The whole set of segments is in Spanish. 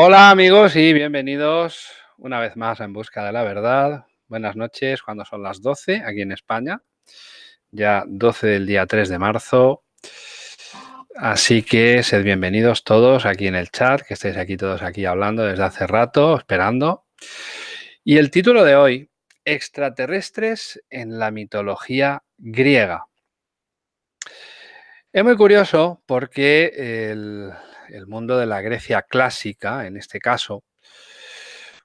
Hola amigos y bienvenidos una vez más En Busca de la Verdad. Buenas noches cuando son las 12 aquí en España. Ya 12 del día 3 de marzo. Así que sed bienvenidos todos aquí en el chat, que estéis aquí todos aquí hablando desde hace rato, esperando. Y el título de hoy, extraterrestres en la mitología griega. Es muy curioso porque el, el mundo de la Grecia clásica, en este caso,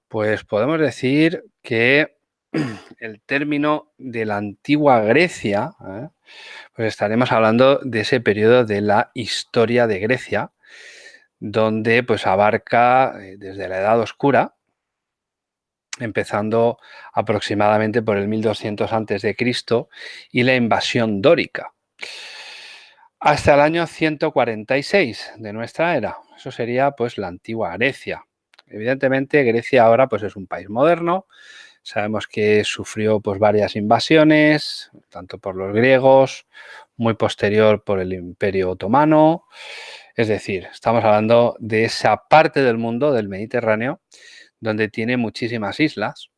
pues podemos decir que el término de la antigua Grecia, ¿eh? pues estaremos hablando de ese periodo de la historia de Grecia, donde pues abarca eh, desde la Edad Oscura, empezando aproximadamente por el 1200 a.C. y la invasión dórica hasta el año 146 de nuestra era. Eso sería pues la antigua Grecia. Evidentemente Grecia ahora pues es un país moderno. Sabemos que sufrió pues varias invasiones, tanto por los griegos, muy posterior por el Imperio Otomano. Es decir, estamos hablando de esa parte del mundo, del Mediterráneo, donde tiene muchísimas islas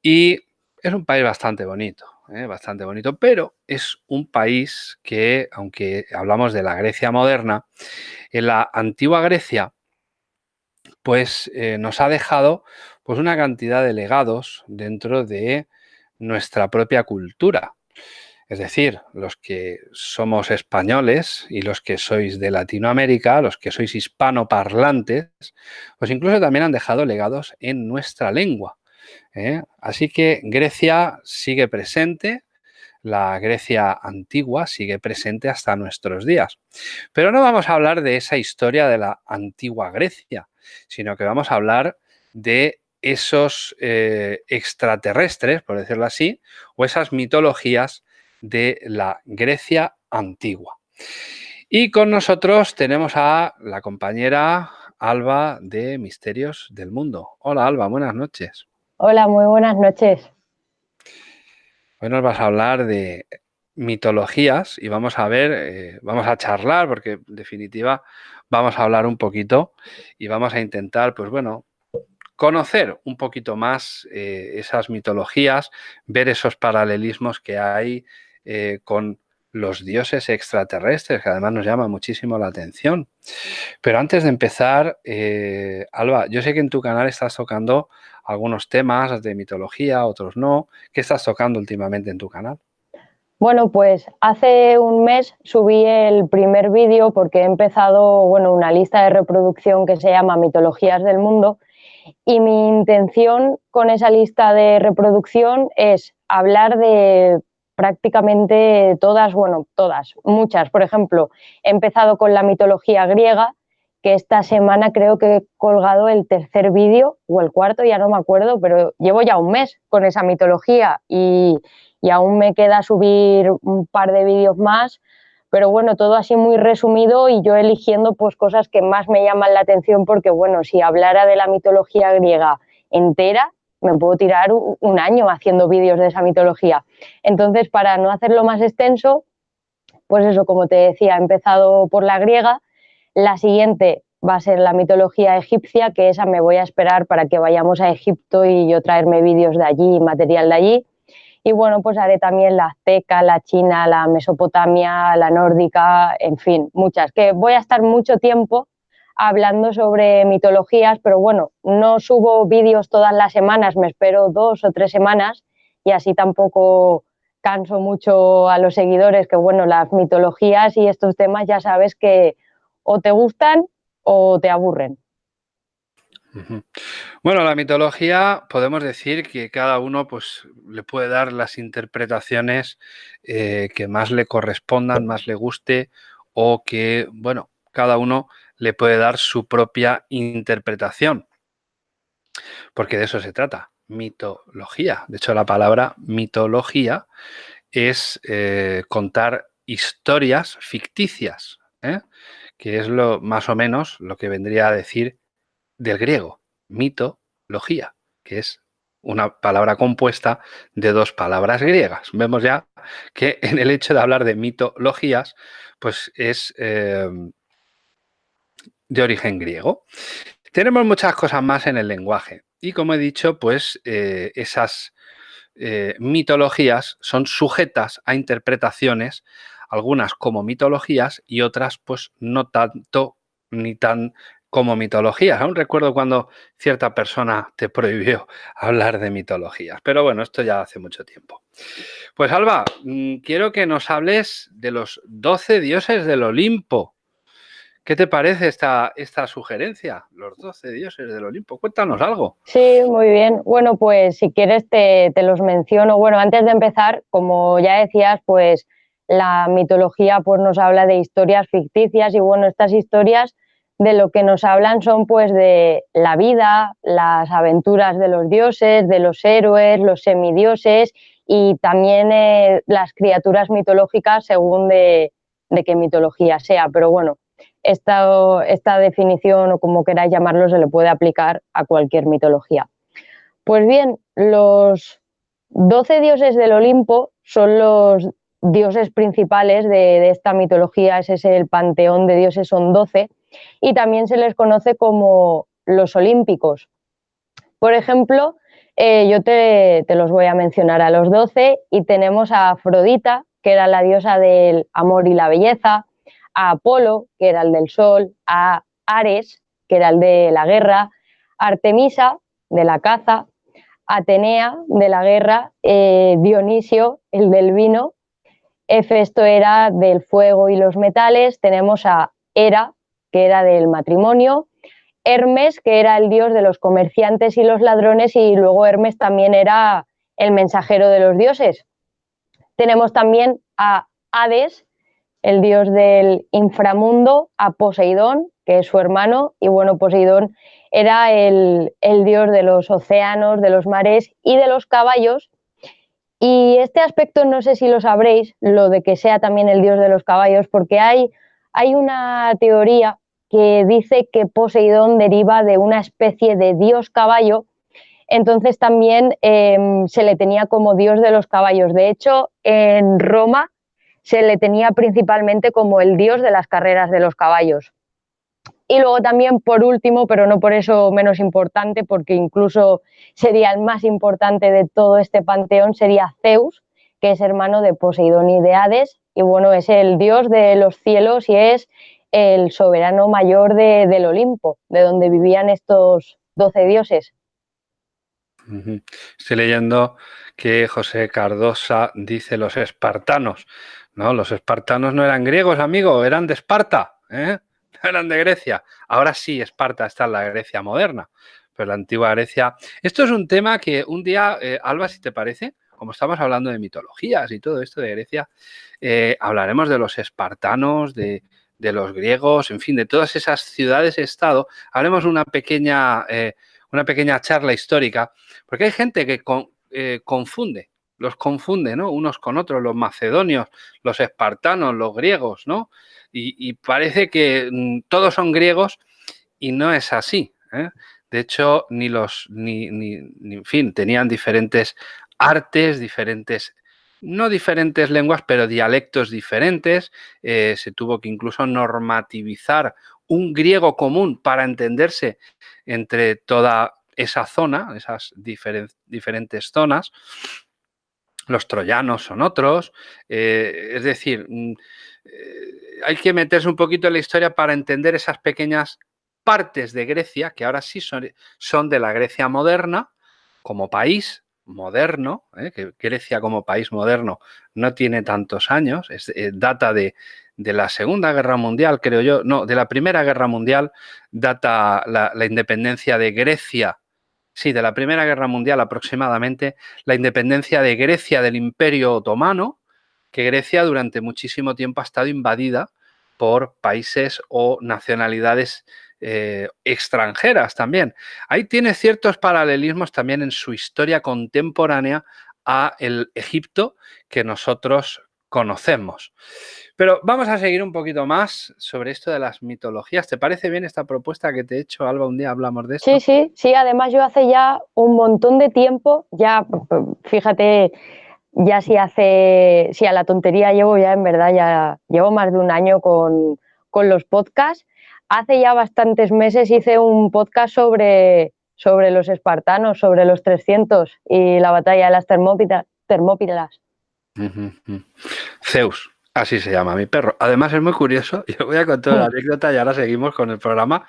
y es un país bastante bonito. ¿Eh? bastante bonito, pero es un país que, aunque hablamos de la Grecia moderna, en la antigua Grecia, pues eh, nos ha dejado pues, una cantidad de legados dentro de nuestra propia cultura. Es decir, los que somos españoles y los que sois de Latinoamérica, los que sois hispanoparlantes, pues incluso también han dejado legados en nuestra lengua. ¿Eh? Así que Grecia sigue presente, la Grecia antigua sigue presente hasta nuestros días. Pero no vamos a hablar de esa historia de la antigua Grecia, sino que vamos a hablar de esos eh, extraterrestres, por decirlo así, o esas mitologías de la Grecia antigua. Y con nosotros tenemos a la compañera Alba de Misterios del Mundo. Hola Alba, buenas noches. Hola, muy buenas noches. Hoy nos vas a hablar de mitologías y vamos a ver, eh, vamos a charlar porque en definitiva vamos a hablar un poquito y vamos a intentar, pues bueno, conocer un poquito más eh, esas mitologías, ver esos paralelismos que hay eh, con los dioses extraterrestres, que además nos llama muchísimo la atención. Pero antes de empezar, Alba, yo sé que en tu canal estás tocando algunos temas de mitología, otros no. ¿Qué estás tocando últimamente en tu canal? Bueno, pues hace un mes subí el primer vídeo porque he empezado bueno, una lista de reproducción que se llama Mitologías del Mundo y mi intención con esa lista de reproducción es hablar de prácticamente todas, bueno, todas, muchas. Por ejemplo, he empezado con la mitología griega, que esta semana creo que he colgado el tercer vídeo o el cuarto, ya no me acuerdo, pero llevo ya un mes con esa mitología y, aún me queda subir un par de vídeos más, pero bueno, todo así muy resumido y yo eligiendo pues cosas que más me llaman la atención porque bueno, si hablara de la mitología griega entera, me puedo tirar un año haciendo vídeos de esa mitología. Entonces, para no hacerlo más extenso, pues eso, como te decía, he empezado por la griega la siguiente va a ser la mitología egipcia, que esa me voy a esperar para que vayamos a Egipto y yo traerme vídeos de allí, material de allí. Y bueno, pues haré también la azteca, la china, la mesopotamia, la nórdica, en fin, muchas. Que voy a estar mucho tiempo hablando sobre mitologías, pero bueno, no subo vídeos todas las semanas, me espero dos o tres semanas y así tampoco canso mucho a los seguidores, que bueno, las mitologías y estos temas ya sabes que o te gustan o te aburren. Bueno, la mitología podemos decir que cada uno pues, le puede dar las interpretaciones eh, que más le correspondan, más le guste o que, bueno, cada uno le puede dar su propia interpretación. Porque de eso se trata, mitología. De hecho, la palabra mitología es eh, contar historias ficticias. ¿eh? que es lo más o menos lo que vendría a decir del griego, mitología, que es una palabra compuesta de dos palabras griegas. Vemos ya que en el hecho de hablar de mitologías, pues es em, de origen griego. Tenemos muchas cosas más en el lenguaje y como he dicho, pues eh, esas eh, mitologías son sujetas a interpretaciones, algunas como mitologías y otras pues no tanto ni tan como mitologías. Aún recuerdo cuando cierta persona te prohibió hablar de mitologías, pero bueno, esto ya hace mucho tiempo. Pues Alba, mm, quiero que nos hables de los 12 dioses del Olimpo. ¿Qué te parece esta, esta sugerencia? Los 12 dioses del Olimpo. Cuéntanos algo. Sí, muy bien. Bueno, pues si quieres te, te los menciono. Bueno, antes de empezar, como ya decías, pues la mitología pues nos habla de historias ficticias y bueno, estas historias de lo que nos hablan son pues de la vida, las aventuras de los dioses, de los héroes, los semidioses y también eh, las criaturas mitológicas según de, qué mitología sea. Pero bueno, esta, esta definición o como queráis llamarlo se le puede aplicar a cualquier mitología. Pues bien, los doce dioses del Olimpo son los dioses principales de, esta mitología, ese es el panteón de dioses, son doce y también se les conoce como los olímpicos. Por ejemplo, eh, yo te, los voy a mencionar a los doce y tenemos a Afrodita, que era la diosa del amor y la belleza, a Apolo, que era el del sol, a Ares, que era el de la guerra, Artemisa, de la caza, Atenea, de la guerra, eh, Dionisio, el del vino, Hefesto era del fuego y los metales, tenemos a Hera, que era del matrimonio, Hermes, que era el dios de los comerciantes y los ladrones, y luego Hermes también era el mensajero de los dioses. Tenemos también a Hades, el dios del inframundo, a Poseidón, que es su hermano, y bueno, Poseidón era el, el dios de los océanos, de los mares y de los caballos. Y este aspecto no sé si lo sabréis, lo de que sea también el dios de los caballos, porque hay, hay una teoría que dice que Poseidón deriva de una especie de dios caballo, entonces también em, se le tenía como dios de los caballos. De hecho, en Roma se le tenía principalmente como el dios de las carreras de los caballos. Y luego también, por último, pero no por eso menos importante, porque incluso sería el más importante de todo este panteón, sería Zeus, que es hermano de Poseidón y de Hades, y bueno, es el dios de los cielos y es el soberano mayor del Olimpo, de donde vivían estos doce dioses. Estoy leyendo que José Cardosa dice los espartanos. No, los espartanos no eran griegos, amigo, eran de Esparta, ¿eh? eran de Grecia. Ahora sí, Esparta está en la Grecia moderna, pero la antigua Grecia. Esto es un tema que un día, eh, Alba, si te parece, como estamos hablando de mitologías y todo esto de Grecia, eh, hablaremos de los espartanos, de, los griegos, en fin, de todas esas ciudades-estado, haremos una pequeña, eh, una pequeña charla histórica, porque hay gente que confunde, los confunde, ¿no? Unos con otros, los macedonios, los espartanos, los griegos, ¿no? Y, parece que mm, todos son griegos y no es así. ¿eh? De hecho, ni los, ni, ni, en fin, tenían diferentes artes, diferentes no diferentes lenguas, pero dialectos diferentes. Eh, se tuvo que incluso normativizar un griego común para entenderse entre toda esa zona, esas diferentes zonas. Los troyanos son otros. Eh, es decir, mm, eh, hay que meterse un poquito en la historia para entender esas pequeñas partes de Grecia, que ahora sí son, de la Grecia moderna, como país, moderno, ¿eh? que Grecia como país moderno no tiene tantos años, es, data de, la Segunda Guerra Mundial, creo yo, no, de la Primera Guerra Mundial, data la, independencia de Grecia, sí, de la Primera Guerra Mundial aproximadamente, la independencia de Grecia del Imperio Otomano, que Grecia durante muchísimo tiempo ha estado invadida por países o nacionalidades eh, extranjeras también. Ahí tiene ciertos paralelismos también en su historia contemporánea a el Egipto que nosotros conocemos. Pero vamos a seguir un poquito más sobre esto de las mitologías. ¿Te parece bien esta propuesta que te he hecho, Alba? Un día hablamos de esto. Sí, sí, sí. Además yo hace ya un montón de tiempo, ya fíjate, ya si hace, si a la tontería llevo ya en verdad, ya llevo más de un año con, con los podcasts hace ya bastantes meses hice un podcast sobre, sobre los espartanos, sobre los 300 y la batalla de las Termópilas. Zeus, así se llama mi perro. Además es muy curioso, yo voy a contar la anécdota y ahora seguimos con el programa.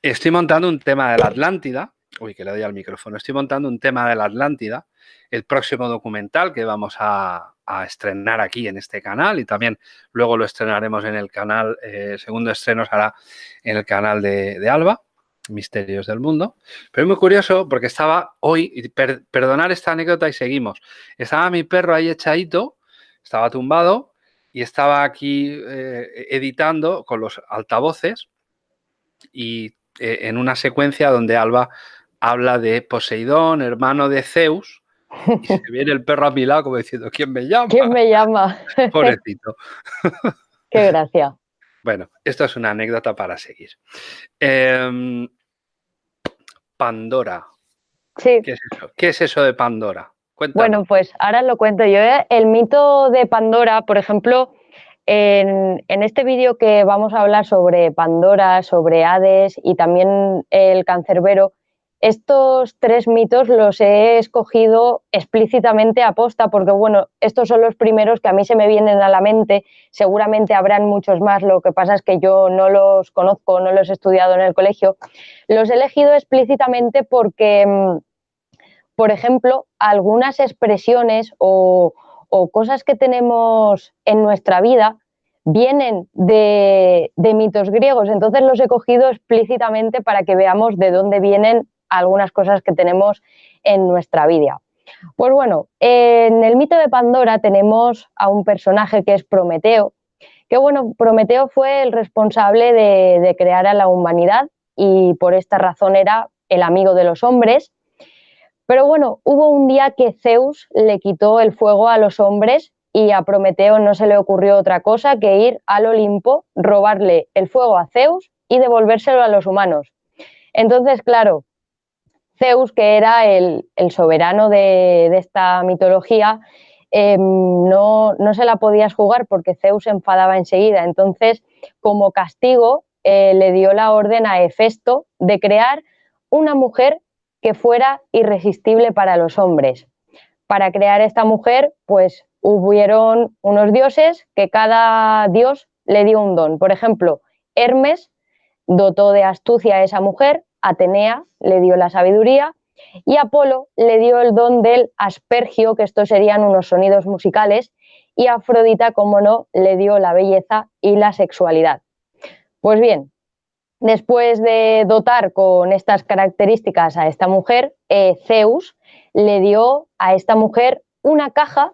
Estoy montando un tema de la Atlántida, uy, que le doy al micrófono, estoy montando un tema de la Atlántida, el próximo documental que vamos a, estrenar aquí en este canal y también luego lo estrenaremos en el canal, eh, segundo estreno será en el canal de Alba. Misterios del Mundo. Pero es muy curioso porque estaba hoy, perdonar esta anécdota y seguimos. Estaba mi perro ahí echadito, estaba tumbado y estaba aquí eh, editando con los altavoces y eh, en una secuencia donde Alba habla de Poseidón, hermano de Zeus, y se viene el perro a mi lado como diciendo, ¿quién me llama? ¿Quién me llama? Pobrecito. Qué gracia. Bueno, esto es una anécdota para seguir. Em, Pandora. Sí. ¿Qué es eso? de Pandora? Bueno, pues ahora lo cuento yo. ¿eh? El mito de Pandora, por ejemplo, en, en este vídeo que vamos a hablar sobre Pandora, sobre Hades y también el cancerbero, estos tres mitos los he escogido explícitamente a posta porque, bueno, estos son los primeros que a mí se me vienen a la mente. Seguramente habrán muchos más, lo que pasa es que yo no los conozco, no los he estudiado en el colegio. Los he elegido explícitamente porque, mm, por ejemplo, algunas expresiones o, cosas que tenemos en nuestra vida vienen de, de, mitos griegos. Entonces los he cogido explícitamente para que veamos de dónde vienen algunas cosas que tenemos en nuestra vida. Pues bueno, en el mito de Pandora tenemos a un personaje que es Prometeo, que bueno, Prometeo fue el responsable de, crear a la humanidad y por esta razón era el amigo de los hombres. Pero bueno, hubo un día que Zeus le quitó el fuego a los hombres y a Prometeo no se le ocurrió otra cosa que ir al Olimpo, robarle el fuego a Zeus y devolvérselo a los humanos. Entonces, claro, Zeus, que era el, soberano de, esta mitología, em, no, se la podías jugar porque Zeus se enfadaba enseguida. Entonces, como castigo, eh, le dio la orden a Hefesto de crear una mujer que fuera irresistible para los hombres. Para crear esta mujer, pues hubieron unos dioses que cada dios le dio un don. Por ejemplo, Hermes dotó de astucia a esa mujer, Atenea le dio la sabiduría y Apolo le dio el don del aspergio, que estos serían unos sonidos musicales, y Afrodita, como no, le dio la belleza y la sexualidad. Pues bien, después de dotar con estas características a esta mujer, eh, Zeus le dio a esta mujer una caja,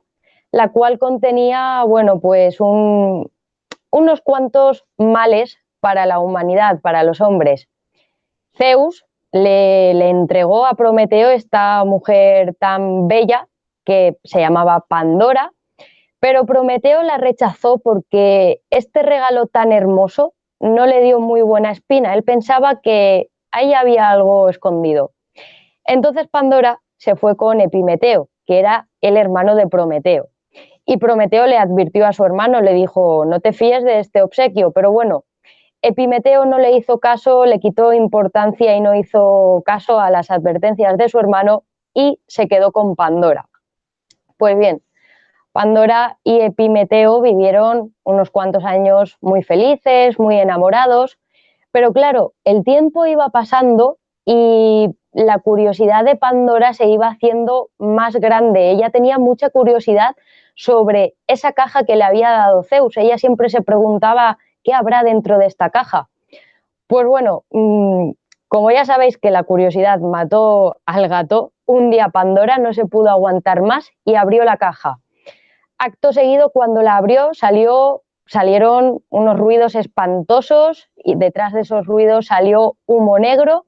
la cual contenía, bueno, pues unos cuantos males para la humanidad, para los hombres. Zeus le, entregó a Prometeo esta mujer tan bella que se llamaba Pandora, pero Prometeo la rechazó porque este regalo tan hermoso no le dio muy buena espina. Él pensaba que ahí había algo escondido. Entonces Pandora se fue con Epimeteo, que era el hermano de Prometeo. Y Prometeo le advirtió a su hermano, le dijo, no te fíes de este obsequio, pero bueno, Epimeteo no le hizo caso, le quitó importancia y no hizo caso a las advertencias de su hermano y se quedó con Pandora. Pues bien, Pandora y Epimeteo vivieron unos cuantos años muy felices, muy enamorados, pero claro, el tiempo iba pasando y la curiosidad de Pandora se iba haciendo más grande. Ella tenía mucha curiosidad sobre esa caja que le había dado Zeus. Ella siempre se preguntaba ¿qué habrá dentro de esta caja? Pues bueno, mm, como ya sabéis que la curiosidad mató al gato, un día Pandora no se pudo aguantar más y abrió la caja. Acto seguido, cuando la abrió, salió, salieron unos ruidos espantosos y detrás de esos ruidos salió humo negro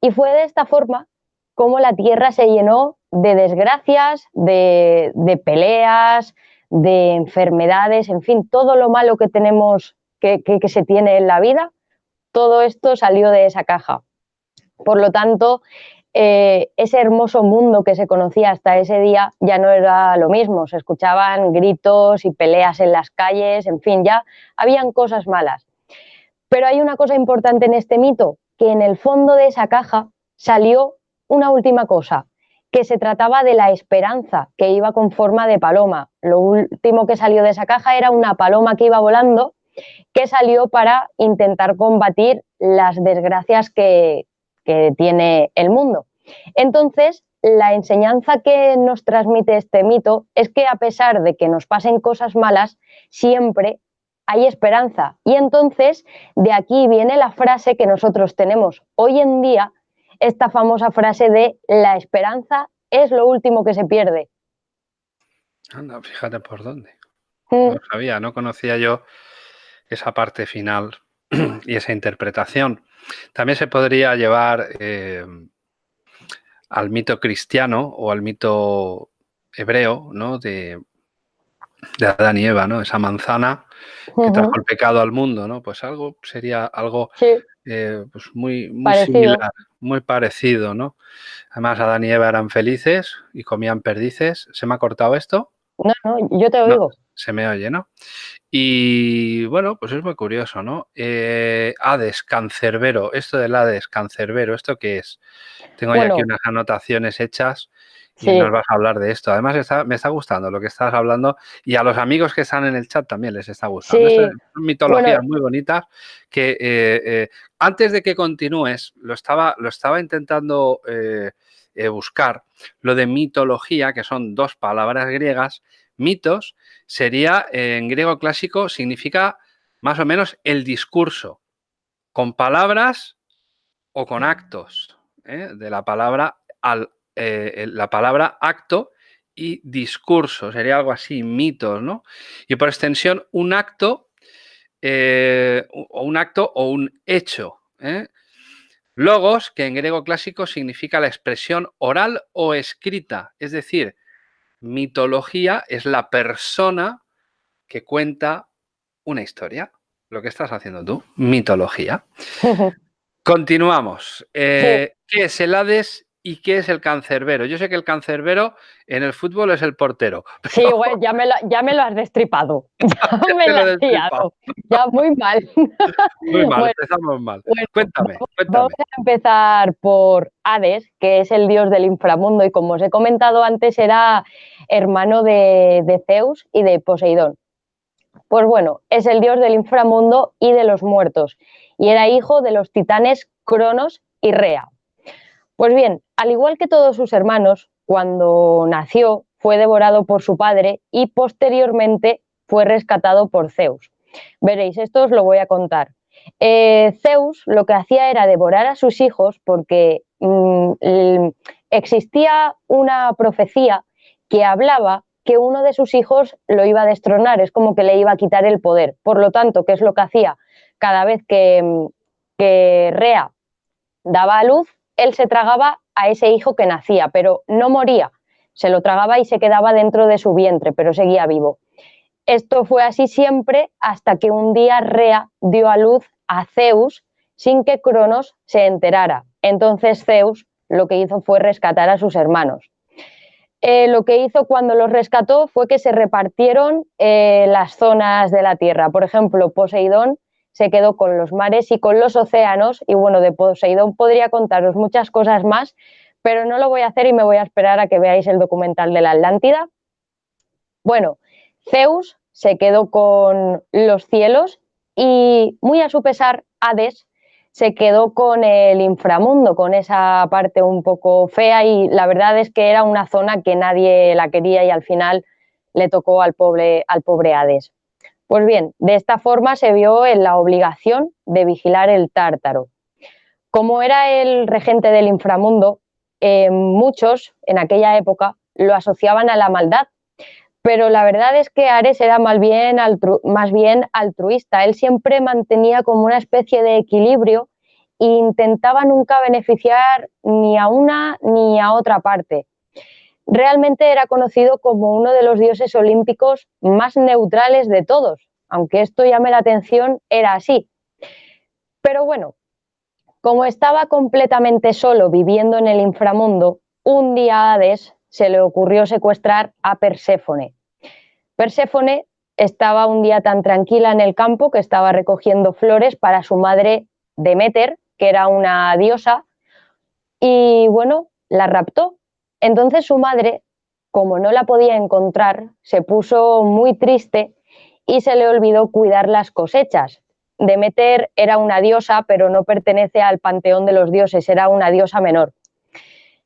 y fue de esta forma como la tierra se llenó de desgracias, de, de peleas, de enfermedades, en fin, todo lo malo que tenemos que, se tiene en la vida, todo esto salió de esa caja. Por lo tanto, eh, ese hermoso mundo que se conocía hasta ese día ya no era lo mismo. Se escuchaban gritos y peleas en las calles, en fin, ya habían cosas malas. Pero hay una cosa importante en este mito, que en el fondo de esa caja salió una última cosa, que se trataba de la esperanza, que iba con forma de paloma. Lo último que salió de esa caja era una paloma que iba volando, que salió para intentar combatir las desgracias que, que tiene el mundo. Entonces, la enseñanza que nos transmite este mito es que a pesar de que nos pasen cosas malas, siempre hay esperanza. Y entonces de aquí viene la frase que nosotros tenemos hoy en día, esta famosa frase de la esperanza es lo último que se pierde. Anda, fíjate por dónde. Mm. No sabía, no conocía yo esa parte final y esa interpretación. También se podría llevar eh, al mito cristiano o al mito hebreo, ¿no? De, de Adán y Eva, ¿no? Esa manzana que trajo el pecado al mundo, ¿no? Pues algo sería algo eh, pues muy, muy similar, muy parecido, ¿no? Además, Adán y Eva eran felices y comían perdices. ¿Se me ha cortado esto? No, no, yo te oigo. se me oye, ¿no? Y bueno, pues es muy curioso, ¿no? Eh, Hades, cancerbero. Esto del Hades, cancerbero, ¿esto qué es? Tengo ya aquí unas anotaciones hechas y nos vas a hablar de esto. Además, me está gustando lo que estás hablando y a los amigos que están en el chat también les está gustando. son mitologías muy bonitas que eh, eh, antes de que continúes, lo estaba, lo estaba intentando eh, buscar, lo de mitología, que son dos palabras griegas. Mitos sería, en griego clásico, significa más o menos el discurso, con palabras o con actos, de la palabra al eh, la palabra acto y discurso, sería algo así, mitos, ¿no? Y por extensión, un acto eh, o un acto o un hecho. ¿eh? Logos, que en griego clásico significa la expresión oral o escrita, es decir, mitología es la persona que cuenta una historia. Lo que estás haciendo tú, mitología. Continuamos. ¿Qué es el Hades ¿Y qué es el cancerbero? Yo sé que el cancerbero en el fútbol es el portero. Sí, güey, ya me, lo, ya me lo has destripado. Ya me lo has. Ya muy mal. Muy mal, empezamos mal. cuéntame, cuéntame. Vamos a empezar por Hades, que es el dios del inframundo y como os he comentado antes era hermano de, de Zeus y de Poseidón. Pues bueno, es el dios del inframundo y de los muertos y era hijo de los titanes Cronos y Rea. Pues bien, al igual que todos sus hermanos, cuando nació fue devorado por su padre y posteriormente fue rescatado por Zeus. Veréis, esto os lo voy a contar. Eh, Zeus lo que hacía era devorar a sus hijos porque mm, existía una profecía que hablaba que uno de sus hijos lo iba a destronar, es como que le iba a quitar el poder. Por lo tanto, ¿qué es lo que hacía? Cada vez que, mm, que Rea daba a luz, él se tragaba a ese hijo que nacía, pero no moría, se lo tragaba y se quedaba dentro de su vientre, pero seguía vivo. Esto fue así siempre hasta que un día Rea dio a luz a Zeus sin que Cronos se enterara. Entonces Zeus lo que hizo fue rescatar a sus hermanos. Eh, lo que hizo cuando los rescató fue que se repartieron eh, las zonas de la Tierra. Por ejemplo, Poseidón se quedó con los mares y con los océanos. Y bueno, de Poseidón podría contaros muchas cosas más, pero no lo voy a hacer y me voy a esperar a que veáis el documental de la Atlántida. Bueno, Zeus se quedó con los cielos y muy a su pesar, Hades se quedó con el inframundo, con esa parte un poco fea y la verdad es que era una zona que nadie la quería y al final le tocó al pobre, al pobre Hades. Pues bien, de esta forma se vio en la obligación de vigilar el tártaro. Como era el regente del inframundo, eh, muchos en aquella época lo asociaban a la maldad, pero la verdad es que Ares era más bien, más bien altruista. Él siempre mantenía como una especie de equilibrio e intentaba nunca beneficiar ni a una ni a otra parte realmente era conocido como uno de los dioses olímpicos más neutrales de todos, aunque esto llame la atención, era así. Pero bueno, como estaba completamente solo viviendo en el inframundo, un día a Hades se le ocurrió secuestrar a Perséfone. Perséfone estaba un día tan tranquila en el campo que estaba recogiendo flores para su madre Demeter, que era una diosa, y bueno, la raptó. Entonces su madre, como no la podía encontrar, se puso muy triste y se le olvidó cuidar las cosechas. Demeter era una diosa, pero no pertenece al panteón de los dioses, era una diosa menor.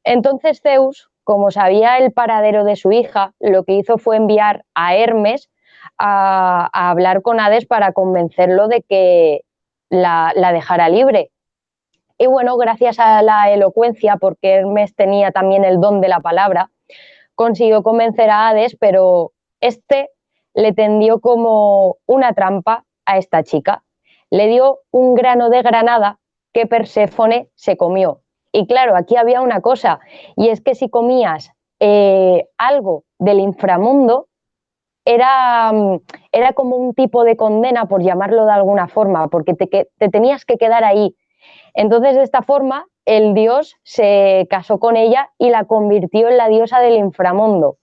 Entonces Zeus, como sabía el paradero de su hija, lo que hizo fue enviar a Hermes a, hablar con Hades para convencerlo de que la, dejara libre. Y bueno, gracias a la elocuencia, porque Hermes tenía también el don de la palabra, consiguió convencer a Hades, pero este le tendió como una trampa a esta chica. Le dio un grano de granada que Perséfone se comió. Y claro, aquí había una cosa, y es que si comías eh, algo del inframundo, era, mm, era, como un tipo de condena, por llamarlo de alguna forma, porque te, te tenías que quedar ahí. Entonces, de esta forma, el dios se casó con ella y la convirtió en la diosa del inframundo.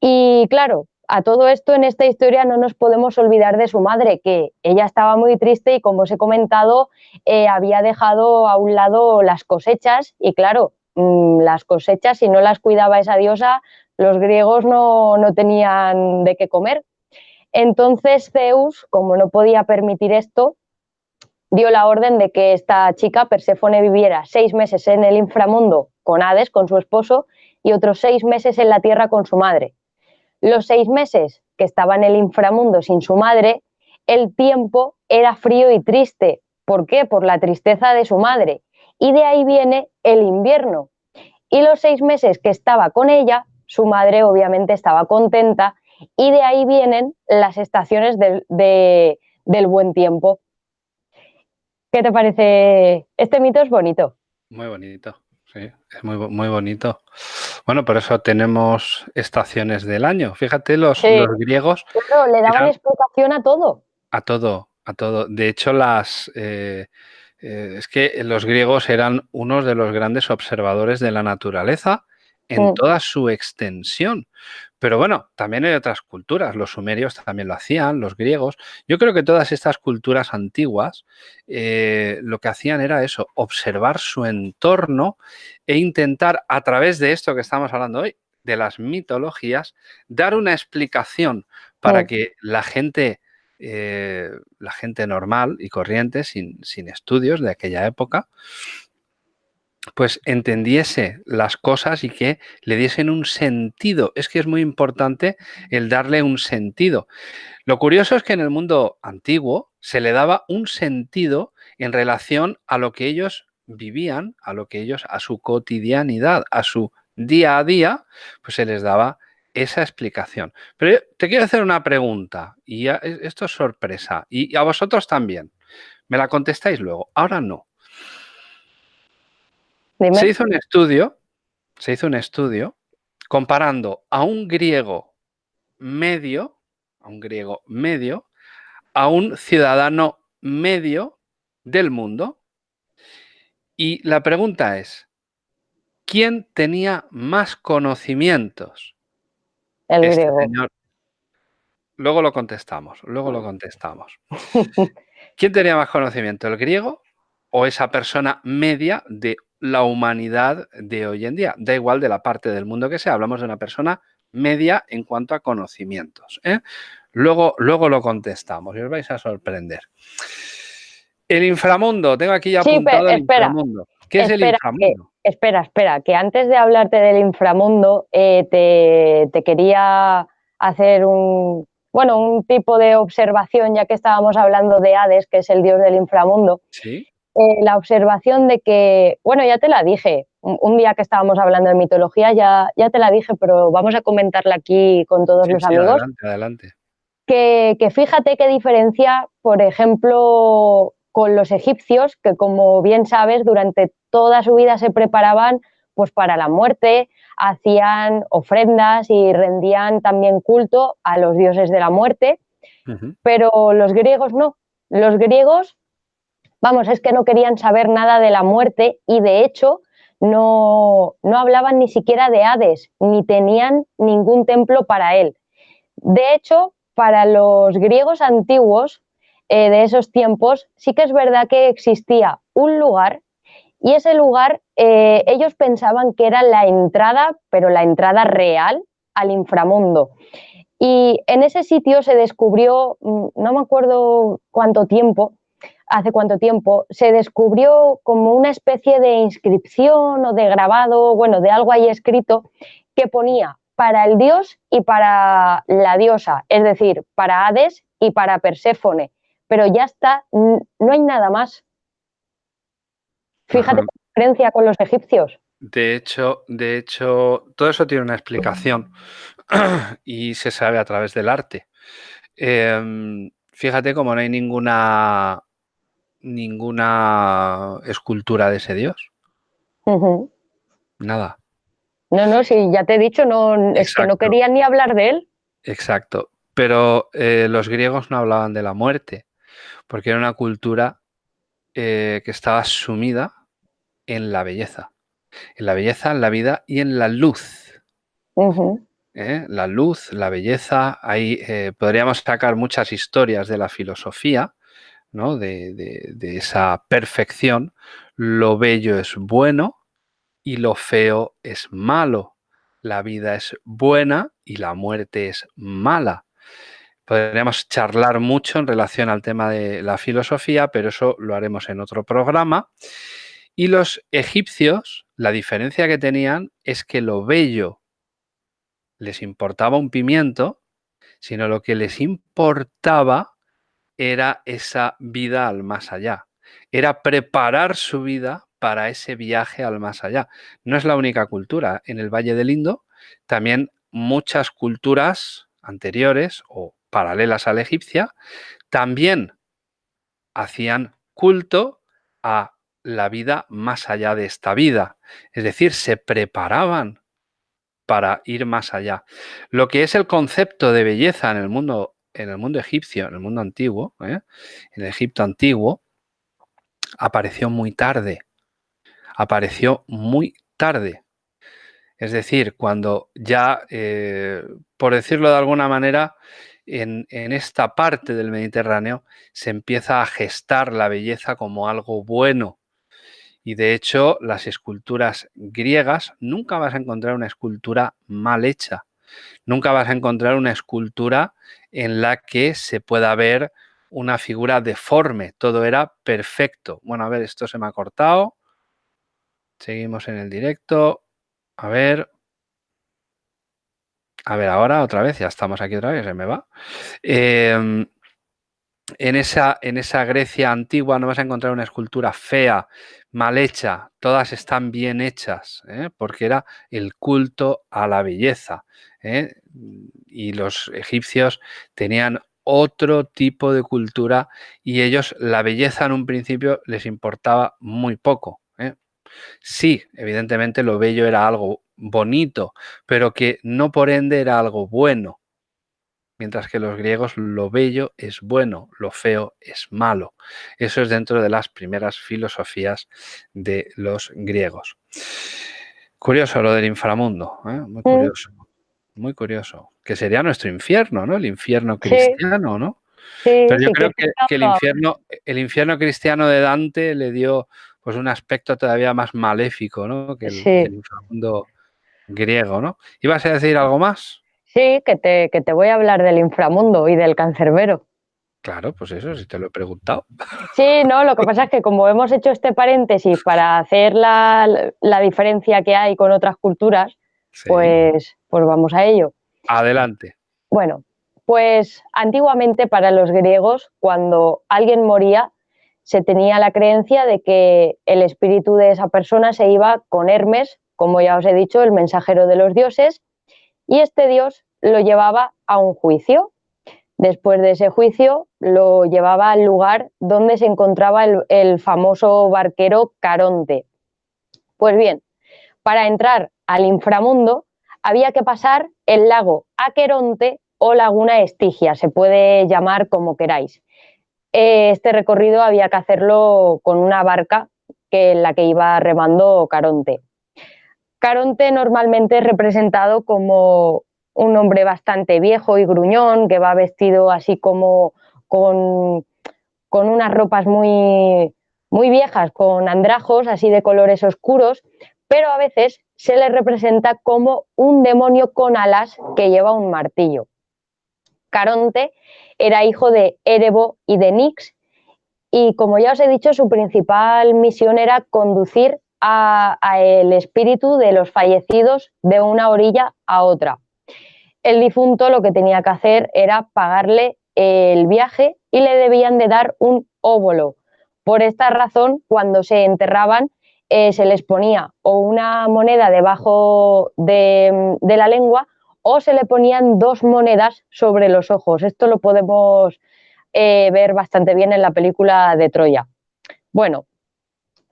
Y claro, a todo esto en esta historia no nos podemos olvidar de su madre, que ella estaba muy triste y como os he comentado, eh, había dejado a un lado las cosechas y claro, mm, las cosechas, si no las cuidaba esa diosa, los griegos no, no tenían de qué comer. Entonces Zeus, como no podía permitir esto, dio la orden de que esta chica, Perséfone, viviera seis meses en el inframundo con Hades, con su esposo, y otros seis meses en la tierra con su madre. Los seis meses que estaba en el inframundo sin su madre, el tiempo era frío y triste. ¿Por qué? Por la tristeza de su madre. Y de ahí viene el invierno. Y los seis meses que estaba con ella, su madre obviamente estaba contenta y de ahí vienen las estaciones del, del buen tiempo. ¿Qué te parece? Este mito es bonito. Muy bonito. Sí, es muy, muy bonito. Bueno, por eso tenemos estaciones del año. Fíjate, los, griegos... le daban explicación a todo. A todo, a todo. De hecho, las... Eh, eh, es que los griegos eran unos de los grandes observadores de la naturaleza en toda su extensión. Pero bueno, también hay otras culturas, los sumerios también lo hacían, los griegos. Yo creo que todas estas culturas antiguas eh, lo que hacían era eso, observar su entorno e intentar a través de esto que estamos hablando hoy, de las mitologías, dar una explicación para que la gente, eh, la gente normal y corriente, sin, sin estudios de aquella época, pues entendiese las cosas y que le diesen un sentido. Es que es muy importante el darle un sentido. Lo curioso es que en el mundo antiguo se le daba un sentido en relación a lo que ellos vivían, a lo que ellos, a su cotidianidad, a su día a día, pues se les daba esa explicación. Pero te quiero hacer una pregunta y esto es sorpresa y a vosotros también. Me la contestáis luego. Ahora no. Se hizo un estudio, se hizo un estudio comparando a un griego medio, a un griego medio, a un ciudadano medio del mundo. Y la pregunta es, ¿quién tenía más conocimientos? El este griego. Luego lo contestamos, luego lo contestamos. ¿Quién tenía más conocimiento, el griego o esa persona media de la humanidad de hoy en día. Da igual de la parte del mundo que sea, hablamos de una persona media en cuanto a conocimientos. ¿eh? Luego, luego lo contestamos y os vais a sorprender. El inframundo, tengo aquí ya apuntado el inframundo. ¿Qué es el inframundo? espera, espera, que antes de hablarte del inframundo eh, te, te quería hacer un, bueno, un tipo de observación, ya que estábamos hablando de Hades, que es el dios del inframundo. ¿Sí? Eh, la observación de que, bueno, ya te la dije, un, día que estábamos hablando de mitología, ya, ya te la dije, pero vamos a comentarla aquí con todos los amigos. Adelante, adelante. Que, que fíjate qué diferencia, por ejemplo, con los egipcios, que como bien sabes, durante toda su vida se preparaban pues para la muerte, hacían ofrendas y rendían también culto a los dioses de la muerte, pero los griegos no. Los griegos Vamos, es que no querían saber nada de la muerte y de hecho no, no hablaban ni siquiera de Hades, ni tenían ningún templo para él. De hecho, para los griegos antiguos eh, de esos tiempos, sí que es verdad que existía un lugar y ese lugar eh, ellos pensaban que era la entrada, pero la entrada real al inframundo. Y en ese sitio se descubrió, mm, no me acuerdo cuánto tiempo, hace cuánto tiempo, se descubrió como una especie de inscripción o de grabado, bueno, de algo ahí escrito, que ponía para el dios y para la diosa, es decir, para Hades y para Perséfone. Pero ya está, no hay nada más. Fíjate la diferencia con los egipcios. De hecho, de hecho, todo eso tiene una explicación y se sabe a través del arte. Em, fíjate cómo no hay ninguna ninguna escultura de ese dios. Nada. No, no, sí, ya te he dicho, no, es que no quería ni hablar de él. Exacto. Pero eh, los griegos no hablaban de la muerte, porque era una cultura eh, que estaba sumida en la belleza. En la belleza, en la vida y en la luz. ¿Eh? La luz, la belleza, ahí podríamos sacar muchas historias de la filosofía, ¿no? de, esa perfección. Lo bello es bueno y lo feo es malo. La vida es buena y la muerte es mala. Podríamos charlar mucho en relación al tema de la filosofía, pero eso lo haremos en otro programa. Y los egipcios, la diferencia que tenían es que lo bello les importaba un pimiento, sino lo que les importaba era esa vida al más allá. Era preparar su vida para ese viaje al más allá. No es la única cultura. En el Valle del Indo también muchas culturas anteriores o paralelas a la egipcia también hacían culto a la vida más allá de esta vida. Es decir, se preparaban para ir más allá. Lo que es el concepto de belleza en el mundo en el mundo egipcio, en el mundo antiguo, ¿eh? en Egipto antiguo, apareció muy tarde. Apareció muy tarde. Es decir, cuando ya, eh, por decirlo de alguna manera, en, en, esta parte del Mediterráneo se empieza a gestar la belleza como algo bueno. Y de hecho, las esculturas griegas, nunca vas a encontrar una escultura mal hecha. Nunca vas a encontrar una escultura en la que se pueda ver una figura deforme. Todo era perfecto. Bueno, a ver, esto se me ha cortado. Seguimos en el directo. A ver. A ver, ahora otra vez, ya estamos aquí otra vez, se me va. Em, en, esa, en esa Grecia antigua no vas a encontrar una escultura fea, mal hecha, todas están bien hechas, ¿eh? porque era el culto a la belleza. ¿eh? Y los egipcios tenían otro tipo de cultura y ellos la belleza en un principio les importaba muy poco. ¿eh? Sí, evidentemente lo bello era algo bonito, pero que no por ende era algo bueno. Mientras que los griegos lo bello es bueno, lo feo es malo. Eso es dentro de las primeras filosofías de los griegos. Curioso lo del inframundo, ¿eh? muy curioso muy curioso. Que sería nuestro infierno, ¿no? El infierno cristiano, ¿no? Pero yo creo que, el, infierno, el infierno cristiano de Dante le dio pues un aspecto todavía más maléfico, ¿no? Que el, inframundo griego, ¿no? ¿Ibas a decir algo más? Sí, que te, que te voy a hablar del inframundo y del cancerbero. Claro, pues eso, si te lo he preguntado. Sí, no, lo que pasa es que como hemos hecho este paréntesis para hacer la, la diferencia que hay con otras culturas, pues, pues vamos a ello. Adelante. Bueno, pues antiguamente para los griegos, cuando alguien moría, se tenía la creencia de que el espíritu de esa persona se iba con Hermes, como ya os he dicho, el mensajero de los dioses, y este dios lo llevaba a un juicio. Después de ese juicio, lo llevaba al lugar donde se encontraba el, famoso barquero Caronte. Pues bien, para entrar al inframundo, había que pasar el lago Aqueronte o laguna Estigia, se puede llamar como queráis. Este recorrido había que hacerlo con una barca que en la que iba remando Caronte. Caronte normalmente es representado como un hombre bastante viejo y gruñón, que va vestido así como con, con unas ropas muy, muy viejas, con andrajos así de colores oscuros, pero a veces se le representa como un demonio con alas que lleva un martillo. Caronte era hijo de Erebo y de Nix, y como ya os he dicho, su principal misión era conducir a, el espíritu de los fallecidos de una orilla a otra. El difunto lo que tenía que hacer era pagarle el viaje y le debían de dar un óvulo. Por esta razón, cuando se enterraban, eh, se les ponía o una moneda debajo de, la lengua o se le ponían dos monedas sobre los ojos. Esto lo podemos eh, ver bastante bien en la película de Troya. Bueno,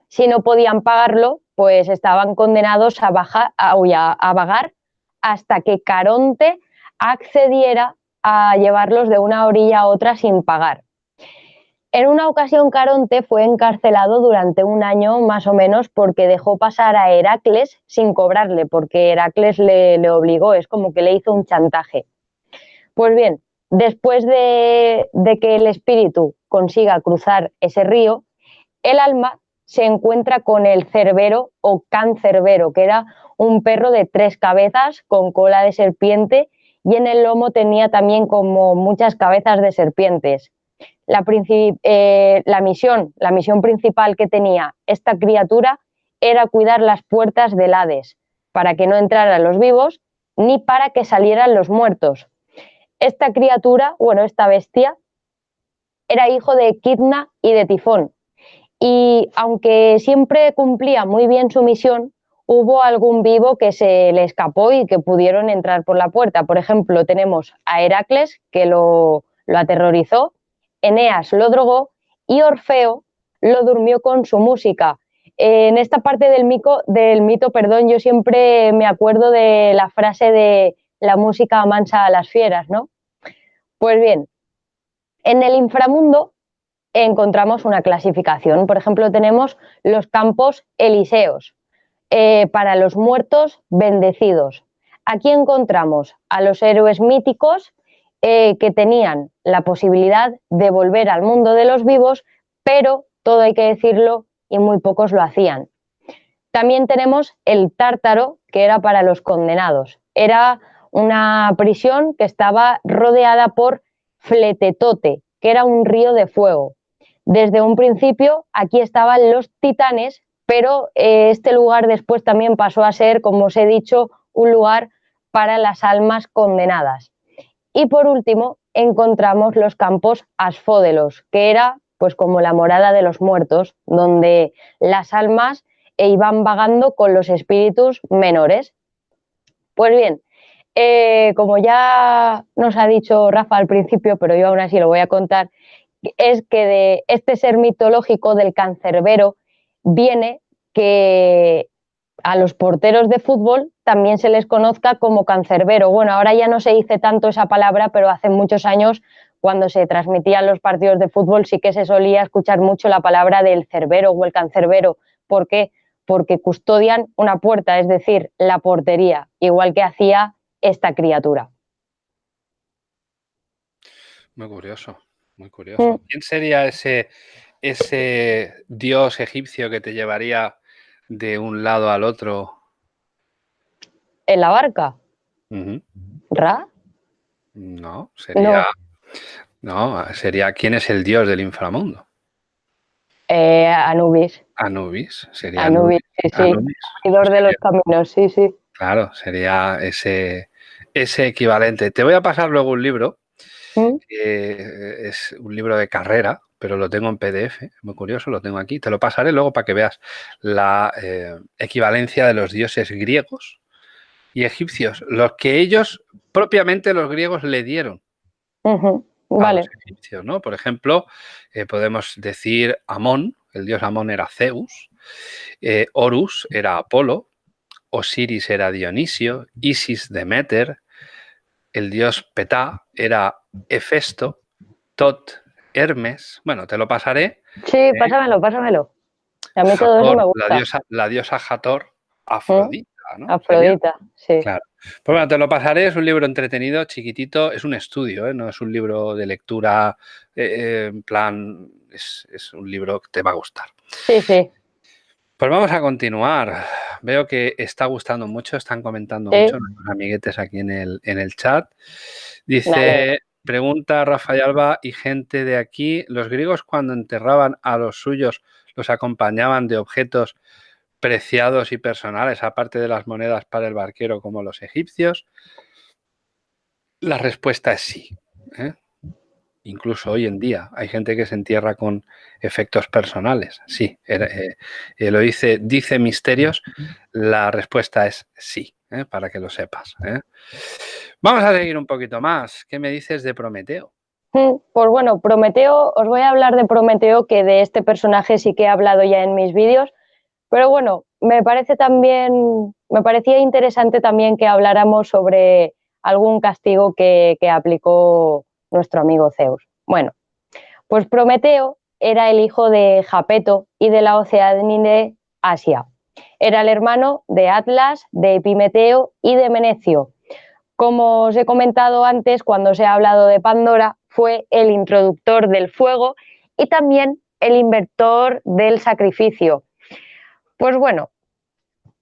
si no podían pagarlo, pues estaban condenados a, a, vagar hasta que Caronte accediera a llevarlos de una orilla a otra sin pagar. En una ocasión Caronte fue encarcelado durante un año más o menos porque dejó pasar a Heracles sin cobrarle, porque Heracles le, le obligó, es como que le hizo un chantaje. Pues bien, después de, de que el espíritu consiga cruzar ese río, el alma se encuentra con el cerbero o cancerbero, que era un perro de tres cabezas con cola de serpiente y en el lomo tenía también como muchas cabezas de serpientes. La, eh, la, misión, la misión principal que tenía esta criatura era cuidar las puertas del Hades, para que no entraran los vivos ni para que salieran los muertos. Esta criatura, bueno, esta bestia, era hijo de Kidna y de Tifón, y aunque siempre cumplía muy bien su misión, hubo algún vivo que se le escapó y que pudieron entrar por la puerta. Por ejemplo, tenemos a Heracles, que lo, aterrorizó, Eneas lo drogó y Orfeo lo durmió con su música. En esta parte del, del mito, perdón, yo siempre me acuerdo de la frase de la música mansa a las fieras, ¿no? Pues bien, en el inframundo encontramos una clasificación. Por ejemplo, tenemos los campos elíseos, eh, para los muertos bendecidos. Aquí encontramos a los héroes míticos eh, que tenían la posibilidad de volver al mundo de los vivos, pero todo hay que decirlo y muy pocos lo hacían. También tenemos el tártaro, que era para los condenados. Era una prisión que estaba rodeada por Fletetote, que era un río de fuego. Desde un principio aquí estaban los titanes, pero eh, este lugar después también pasó a ser, como os he dicho, un lugar para las almas condenadas. Y por último, encontramos los campos asfódelos, que era pues como la morada de los muertos, donde las almas iban vagando con los espíritus menores. Pues bien, eh, como ya nos ha dicho Rafa al principio, pero yo aún así lo voy a contar, es que de este ser mitológico del cancerbero viene que a los porteros de fútbol también se les conozca como cancerbero. Bueno, ahora ya no se dice tanto esa palabra, pero hace muchos años cuando se transmitían los partidos de fútbol sí que se solía escuchar mucho la palabra del cerbero o el cancerbero. ¿Por qué? Porque custodian una puerta, es decir, la portería, igual que hacía esta criatura. Muy curioso. Muy curioso. ¿Quién sería ese, ese dios egipcio que te llevaría de un lado al otro? ¿En la barca? ¿Ra? No, sería. No. sería ¿quién es el dios del inframundo? Eh, Anubis. Anubis, sería Anubis. sí, sí. de los caminos, sí, sí. Claro, sería ese, ese equivalente. Te voy a pasar luego un libro es un libro de carrera, pero lo tengo en PDF, muy curioso, lo tengo aquí. Te lo pasaré luego para que veas la eh, equivalencia de los dioses griegos y egipcios, los que ellos, propiamente los griegos, le dieron. Vale. egipcios, ¿no? Por ejemplo, eh, podemos decir Amón, el dios Amón era Zeus, eh, Horus era Apolo, Osiris era Dionisio, Isis Demeter, el dios Petá era Hefesto, Tot, Hermes. Bueno, te lo pasaré. Sí, eh, pásamelo, pásamelo. A todo me gusta. La diosa, la diosa Hathor, Afrodita, ¿no? Afrodita, sí. Claro. Pues bueno, te lo pasaré, es un libro entretenido, chiquitito, es un estudio, ¿eh? no es un libro de lectura, eh, eh, en plan, es, un libro que te va a gustar. Sí, sí. Pues vamos a continuar. Veo que está gustando mucho, están comentando mucho nuestros amiguetes aquí en el, en el chat. Dice, pregunta Rafael Alba y gente de aquí, ¿los griegos cuando enterraban a los suyos los acompañaban de objetos preciados y personales, aparte de las monedas para el barquero como los egipcios? La respuesta es sí. ¿eh? Incluso hoy en día hay gente que se entierra con efectos personales. Sí, eh, eh, lo dice, dice Misterios, la respuesta es sí, para que lo sepas. Vamos a seguir un poquito más. ¿Qué me dices de Prometeo? Pues bueno, Prometeo, os voy a hablar de Prometeo, que de este personaje sí que he hablado ya en mis vídeos, pero bueno, me parece también, me parecía interesante también que habláramos sobre algún castigo que, aplicó nuestro amigo Zeus. Bueno, pues Prometeo era el hijo de Japeto y de la Oceanide Asia. Era el hermano de Atlas, de Epimeteo y de Menecio. Como os he comentado antes, cuando se ha hablado de Pandora, fue el introductor del fuego y también el inventor del sacrificio. Pues bueno,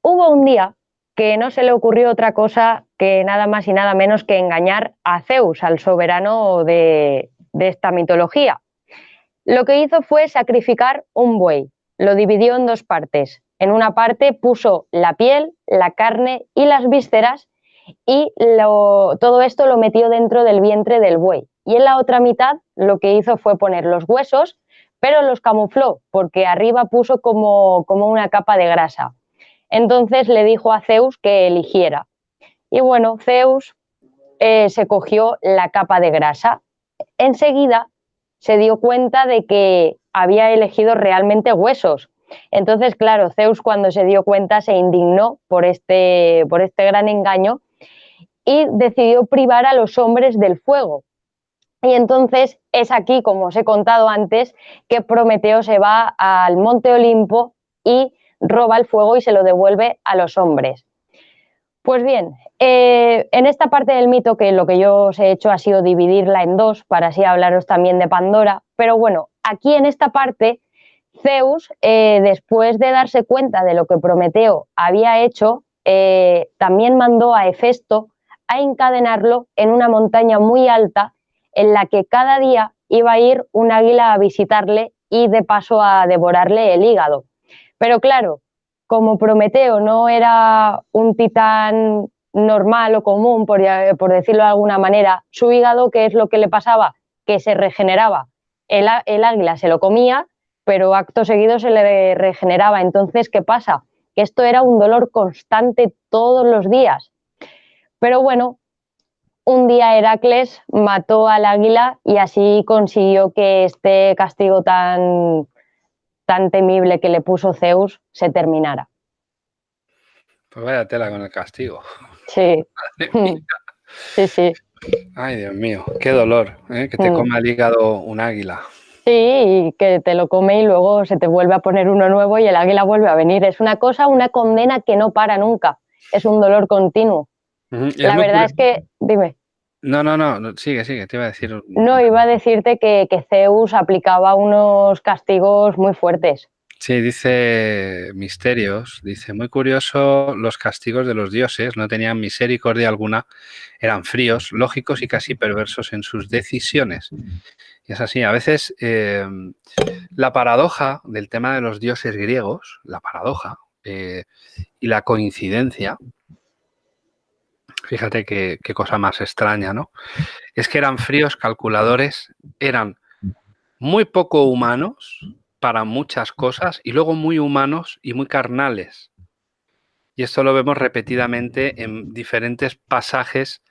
hubo un día que no se le ocurrió otra cosa que nada más y nada menos que engañar a Zeus, al soberano de, esta mitología. Lo que hizo fue sacrificar un buey, lo dividió en dos partes. En una parte puso la piel, la carne y las vísceras y todo esto lo metió dentro del vientre del buey. Y en la otra mitad lo que hizo fue poner los huesos, pero los camufló porque arriba puso como, una capa de grasa. Entonces le dijo a Zeus que eligiera. Y bueno, Zeus eh, se cogió la capa de grasa. Enseguida se dio cuenta de que había elegido realmente huesos. Entonces, claro, Zeus cuando se dio cuenta se indignó por este, por este gran engaño y decidió privar a los hombres del fuego. Y entonces es aquí, como os he contado antes, que Prometeo se va al monte Olimpo y roba el fuego y se lo devuelve a los hombres. Pues bien, eh, en esta parte del mito, que lo que yo os he hecho ha sido dividirla en dos, para así hablaros también de Pandora, pero bueno, aquí en esta parte, Zeus, eh, después de darse cuenta de lo que Prometeo había hecho, eh, también mandó a Hefesto a encadenarlo en una montaña muy alta en la que cada día iba a ir un águila a visitarle y de paso a devorarle el hígado. Pero claro, como Prometeo no era un titán normal o común, por, decirlo de alguna manera, su hígado, ¿qué es lo que le pasaba? Que se regeneraba. El, el águila se lo comía, pero acto seguido se le regeneraba. Entonces, ¿qué pasa? Que esto era un dolor constante todos los días. Pero bueno, un día Heracles mató al águila y así consiguió que este castigo tan, tan temible que le puso Zeus se terminara. Pues vaya tela con el castigo. Sí. sí, sí. Ay, Dios mío, qué dolor, ¿eh? que te mm. coma el hígado un águila. Sí, y que te lo come y luego se te vuelve a poner uno nuevo y el águila vuelve a venir. Es una cosa, una condena que no para nunca. Es un dolor continuo. La verdad es que, dime. No, no, no, sigue, sigue, te iba a decir. No, iba a decirte que, Zeus aplicaba unos castigos muy fuertes. Sí, dice Misterios, dice, muy curioso, los castigos de los dioses no tenían misericordia alguna, eran fríos, lógicos y casi perversos en sus decisiones. Y es así, a veces em, la paradoja del tema de los dioses griegos, la paradoja eh, y la coincidencia, Fíjate qué, cosa más extraña, ¿no? Es que eran fríos calculadores, eran muy poco humanos para muchas cosas y luego muy humanos y muy carnales. Y esto lo vemos repetidamente en diferentes pasajes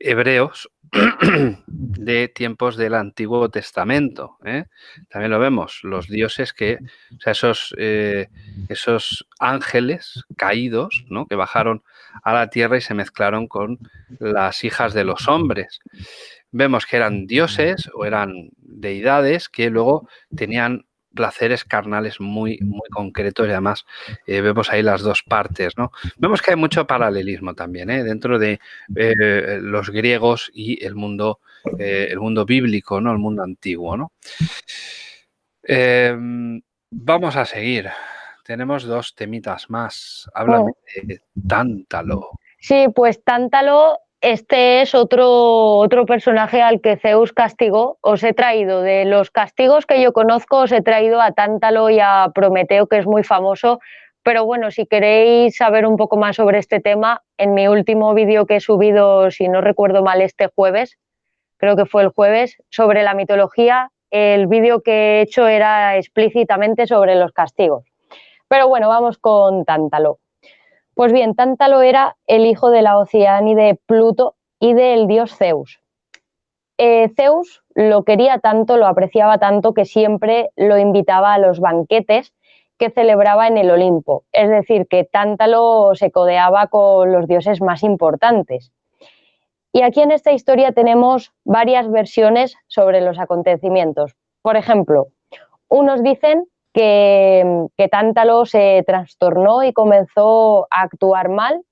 hebreos de tiempos del Antiguo Testamento. ¿eh? También lo vemos, los dioses que, o sea, esos, eh, esos ángeles caídos, ¿no? que bajaron a la tierra y se mezclaron con las hijas de los hombres. Vemos que eran dioses o eran deidades que luego tenían placeres carnales muy, muy concretos y además eh, vemos ahí las dos partes, ¿no? Vemos que hay mucho paralelismo también, ¿eh? Dentro de eh, los griegos y el mundo, el mundo bíblico, ¿no? El mundo antiguo, ¿no? Em, vamos a seguir. Tenemos dos temitas más. Háblame de Tántalo. Sí, pues Tántalo este es otro, otro personaje al que Zeus castigó. Os he traído de los castigos que yo conozco, os he traído a Tántalo y a Prometeo, que es muy famoso. Pero bueno, si queréis saber un poco más sobre este tema, en mi último vídeo que he subido, si no recuerdo mal, este jueves, creo que fue el jueves, sobre la mitología, el vídeo que he hecho era explícitamente sobre los castigos. Pero bueno, vamos con Tántalo. Pues bien, Tántalo era el hijo de la de Pluto y del dios Zeus. Eh, Zeus lo quería tanto, lo apreciaba tanto que siempre lo invitaba a los banquetes que celebraba en el Olimpo. Es decir, que Tántalo se codeaba con los dioses más importantes. Y aquí en esta historia tenemos varias versiones sobre los acontecimientos. Por ejemplo, unos dicen que, Tántalo se trastornó y comenzó a actuar mal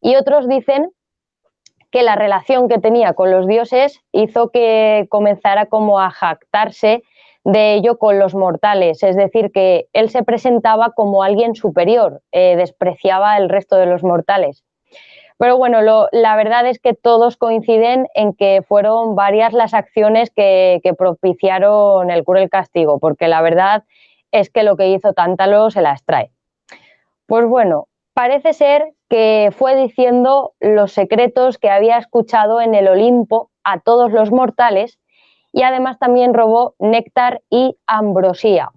y otros dicen que la relación que tenía con los dioses hizo que comenzara como a jactarse de ello con los mortales, es decir, que él se presentaba como alguien superior, eh, despreciaba el resto de los mortales. Pero bueno, la verdad es que todos coinciden en que fueron varias las acciones que, que propiciaron el cruel castigo, porque la verdad es que lo que hizo Tántalo se la extrae. Pues bueno, parece ser que fue diciendo los secretos que había escuchado en el Olimpo a todos los mortales y además también robó néctar y ambrosía.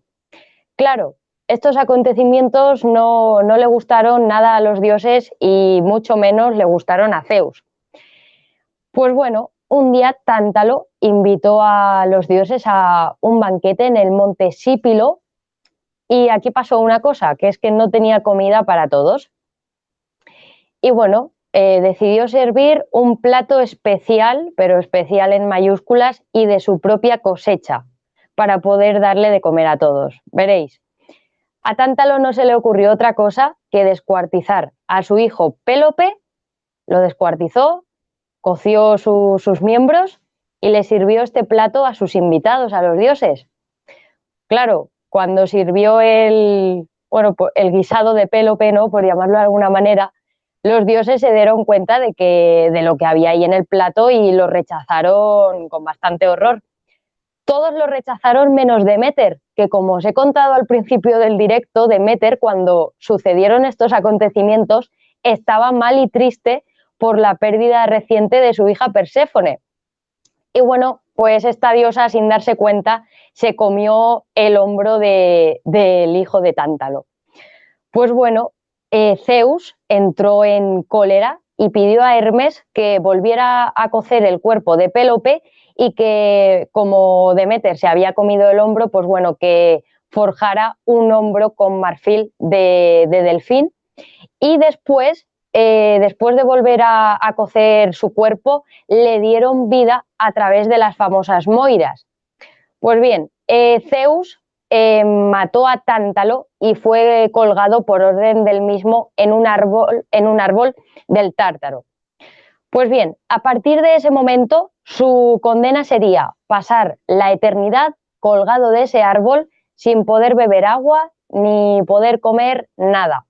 Claro, estos acontecimientos no, no, le gustaron nada a los dioses y mucho menos le gustaron a Zeus. Pues bueno, un día Tántalo invitó a los dioses a un banquete en el monte Sípilo y aquí pasó una cosa, que es que no tenía comida para todos. Y bueno, eh, decidió servir un plato especial, pero especial en mayúsculas, y de su propia cosecha, para poder darle de comer a todos. Veréis, a Tántalo no se le ocurrió otra cosa que descuartizar a su hijo Pélope, lo descuartizó, coció sus miembros y le sirvió este plato a sus invitados, a los dioses. Claro, cuando sirvió el, bueno, el guisado de pelo peno, por llamarlo de alguna manera, los dioses se dieron cuenta de, que, de lo que había ahí en el plato y lo rechazaron con bastante horror. Todos lo rechazaron menos Demeter, que como os he contado al principio del directo, Demeter, cuando sucedieron estos acontecimientos, estaba mal y triste por la pérdida reciente de su hija Perséfone. Y bueno, pues esta diosa, sin darse cuenta, se comió el hombro del hijo de Tántalo. Pues bueno, eh, Zeus entró en cólera y pidió a Hermes que volviera a cocer el cuerpo de Pélope y que, como Demeter se había comido el hombro, pues bueno, que forjara un hombro con marfil de delfín. Y después eh, después de volver a, cocer su cuerpo, le dieron vida a través de las famosas moiras. Pues bien, eh, Zeus eh, mató a Tántalo y fue colgado por orden del mismo en un árbol, en un árbol del Tártaro. Pues bien, a partir de ese momento, su condena sería pasar la eternidad colgado de ese árbol sin poder beber agua ni poder comer nada.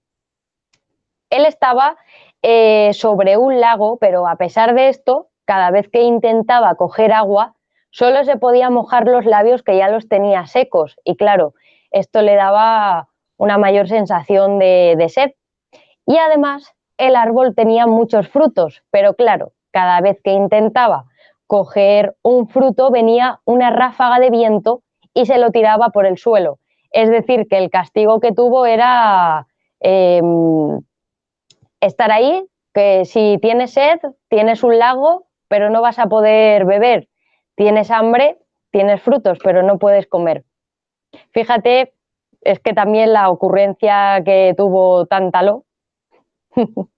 Él estaba eh, sobre un lago, pero a pesar de esto, cada vez que intentaba coger agua, solo se podía mojar los labios que ya los tenía secos. Y claro, esto le daba una mayor sensación de, sed. Y además, el árbol tenía muchos frutos, pero claro, cada vez que intentaba coger un fruto venía una ráfaga de viento y se lo tiraba por el suelo. Es decir, que el castigo que tuvo era em, estar ahí, que si tienes sed, tienes un lago, pero no vas a poder beber. Tienes hambre, tienes frutos, pero no puedes comer. Fíjate, es que también la ocurrencia que tuvo Tántalo.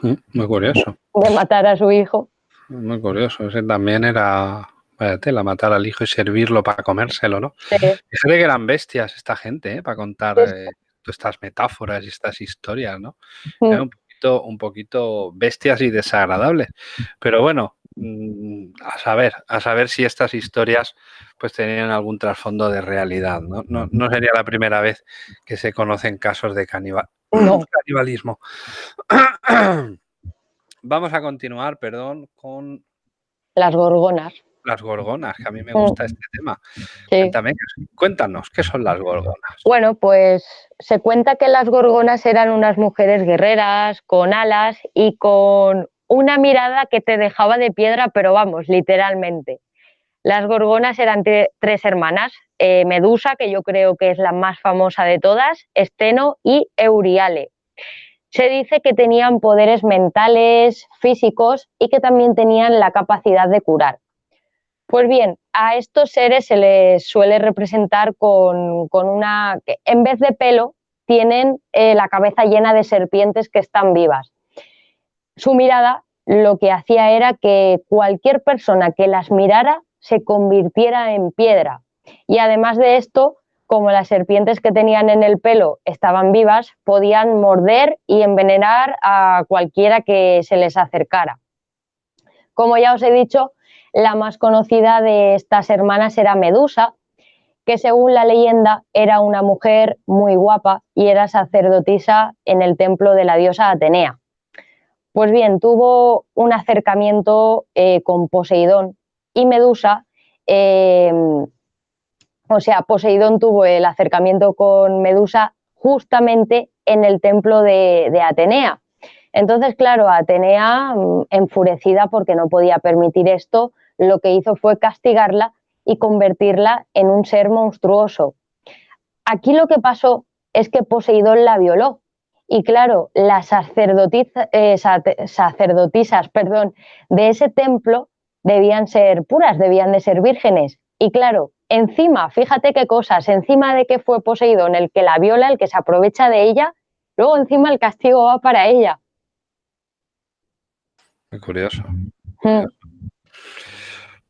Muy curioso. De matar a su hijo. Muy curioso, ese también era Vaya tela, matar al hijo y servirlo para comérselo, ¿no? Sí. Fíjate que eran bestias esta gente, ¿eh? Para contar eh, estas metáforas y estas historias, ¿no? Mm. un, poquito, un poquito bestias y desagradables. Pero bueno, mm, a saber, a saber si estas historias pues tenían algún trasfondo de realidad, ¿no? No, no sería la primera vez que se conocen casos de canibal, canibalismo. Vamos a continuar, perdón, con... Las gorgonas las gorgonas, que a mí me gusta este tema. Cuéntame, cuéntanos, ¿qué son las gorgonas? Bueno, pues se cuenta que las gorgonas eran unas mujeres guerreras, con alas y con una mirada que te dejaba de piedra, pero vamos, literalmente. Las gorgonas eran tres hermanas, eh, Medusa, que yo creo que es la más famosa de todas, Esteno y Euriale. Se dice que tenían poderes mentales, físicos y que también tenían la capacidad de curar. Pues bien, a estos seres se les suele representar con, una, en vez de pelo, tienen eh, la cabeza llena de serpientes que están vivas. Su mirada lo que hacía era que cualquier persona que las mirara se convirtiera en piedra. Y además de esto, como las serpientes que tenían en el pelo estaban vivas, podían morder y envenenar a cualquiera que se les acercara. Como ya os he dicho, la más conocida de estas hermanas era Medusa, que según la leyenda era una mujer muy guapa y era sacerdotisa en el templo de la diosa Atenea. Pues bien, tuvo un acercamiento eh, con Poseidón y Medusa, em, o sea, Poseidón tuvo el acercamiento con Medusa justamente en el templo de Atenea. Entonces, claro, Atenea, mm, enfurecida porque no podía permitir esto, lo que hizo fue castigarla y convertirla en un ser monstruoso. Aquí lo que pasó es que Poseidón la violó. Y claro, las eh, sacerdotisas perdón, de ese templo debían ser puras, debían de ser vírgenes. Y claro, encima, fíjate qué cosas, encima de que fue Poseidón el que la viola, el que se aprovecha de ella, luego encima el castigo va para ella. Muy curioso. Mm.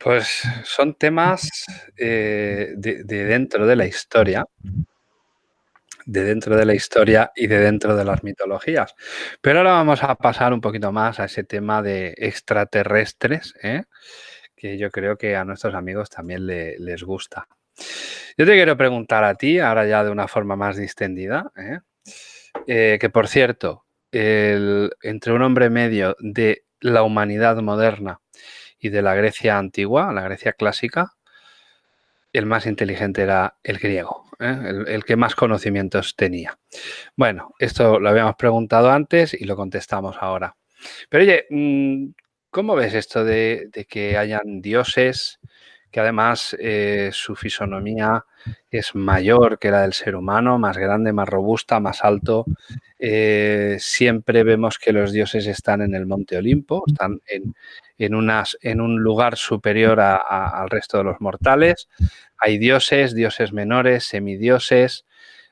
Pues son temas eh, de, dentro de la historia, de dentro de la historia y de dentro de las mitologías. Pero ahora vamos a pasar un poquito más a ese tema de extraterrestres, ¿eh? que yo creo que a nuestros amigos también les gusta. Yo te quiero preguntar a ti, ahora ya de una forma más distendida, ¿eh? que por cierto, entre un hombre medio de la humanidad moderna y de la Grecia antigua, la Grecia clásica, el más inteligente era el griego, ¿eh? el, que más conocimientos tenía. Bueno, esto lo habíamos preguntado antes y lo contestamos ahora. Pero oye, mm, ¿cómo ves esto de, que hayan dioses que además eh, su fisonomía es mayor que la del ser humano, más grande, más robusta, más alto. Eh, siempre vemos que los dioses están en el Monte Olimpo, están en, en, unas, en un lugar superior al resto de los mortales. Hay dioses, dioses menores, semidioses.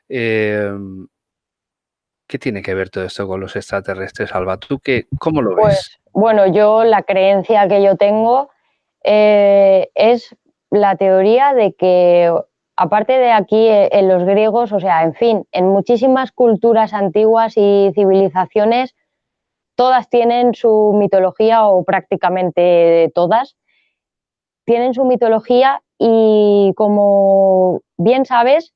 Em, ¿Qué tiene que ver todo esto con los extraterrestres, Alba? ¿Tú qué, cómo lo ves? Pues, bueno, yo la creencia que yo tengo eh, es la teoría de que, aparte de aquí eh, en los griegos, o sea, en fin, en muchísimas culturas antiguas y civilizaciones, todas tienen su mitología o prácticamente todas tienen su mitología y como bien sabes,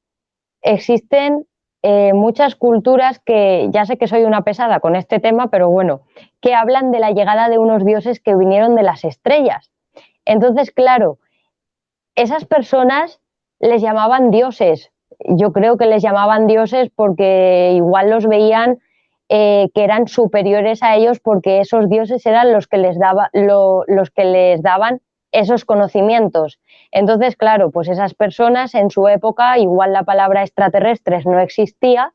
existen eh, muchas culturas que, ya sé que soy una pesada con este tema, pero bueno, que hablan de la llegada de unos dioses que vinieron de las estrellas. Entonces, claro, esas personas les llamaban dioses. Yo creo que les llamaban dioses porque igual los veían eh, que eran superiores a ellos porque esos dioses eran los que les, daba, los que les daban esos conocimientos. Entonces, claro, pues esas personas en su época, igual la palabra extraterrestres no existía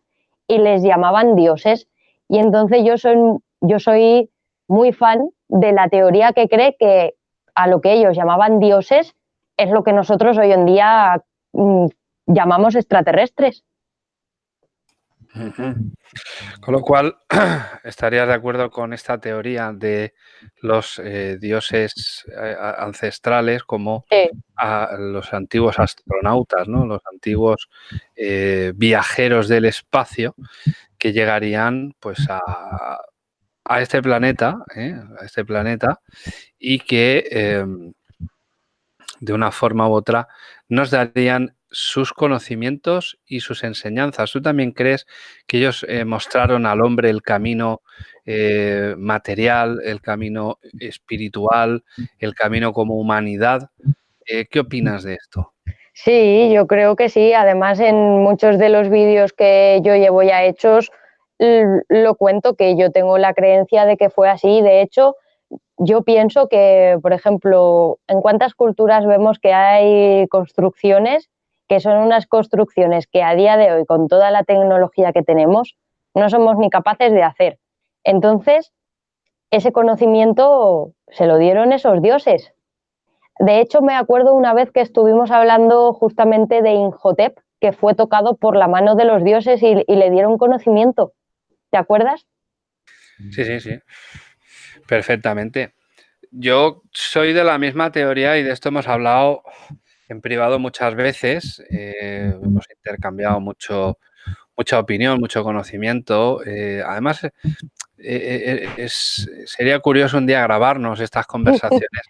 y les llamaban dioses. Y entonces yo soy, yo soy muy fan de la teoría que cree que a lo que ellos llamaban dioses es lo que nosotros hoy en día mm, llamamos extraterrestres. Con lo cual, estarías de acuerdo con esta teoría de los eh, dioses eh, ancestrales como a los antiguos astronautas, ¿no? los antiguos eh, viajeros del espacio que llegarían pues a, a este planeta, a este planeta y que em, de una forma u otra nos darían sus conocimientos y sus enseñanzas. ¿Tú también crees que ellos eh, mostraron al hombre el camino eh, material, el camino espiritual, el camino como humanidad? Eh, ¿Qué opinas de esto? Sí, yo creo que sí. Además, en muchos de los vídeos que yo llevo ya hechos, lo cuento que yo tengo la creencia de que fue así. De hecho, yo pienso que, por ejemplo, en cuántas culturas vemos que hay construcciones que son unas construcciones que a día de hoy, con toda la tecnología que tenemos, no somos ni capaces de hacer. Entonces, ese conocimiento se lo dieron esos dioses. De hecho, me acuerdo una vez que estuvimos hablando justamente de Inhotep, que fue tocado por la mano de los dioses y, y le dieron conocimiento. ¿Te acuerdas? Sí, sí, sí. Perfectamente. Yo soy de la misma teoría y de esto hemos hablado en privado muchas veces, eh, hemos intercambiado mucho, mucha opinión, mucho conocimiento. Eh, además, eh, sería curioso un día grabarnos estas conversaciones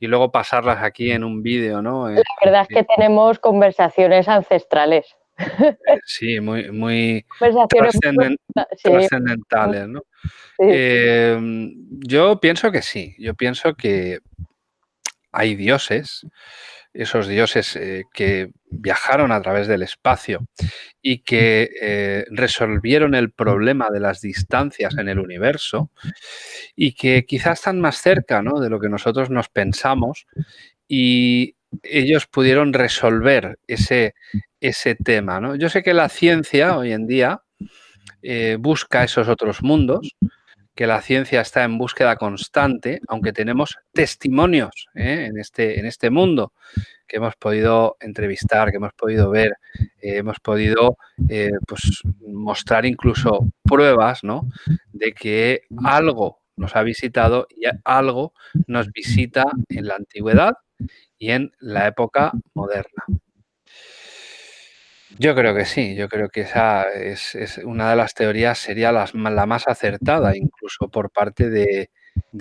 y luego pasarlas aquí en un vídeo, ¿no? La verdad es que tenemos conversaciones ancestrales. Sí, muy, muy trascendentales, ¿no? yo pienso que sí, yo pienso que hay dioses esos dioses eh, que viajaron a través del espacio y que eh, resolvieron el problema de las distancias en el universo y que quizás están más cerca de lo que nosotros nos pensamos y ellos pudieron resolver ese, ese tema. ¿no? Yo sé que la ciencia hoy en día eh, busca esos otros mundos, que la ciencia está en búsqueda constante, aunque tenemos testimonios ¿eh? en, este, en este mundo que hemos podido entrevistar, que hemos podido ver, eh, hemos podido eh, pues, mostrar incluso pruebas ¿no? de que algo nos ha visitado y algo nos visita en la antigüedad y en la época moderna. Yo creo que sí, yo creo que esa es, una de las teorías, sería la más acertada, incluso por parte de,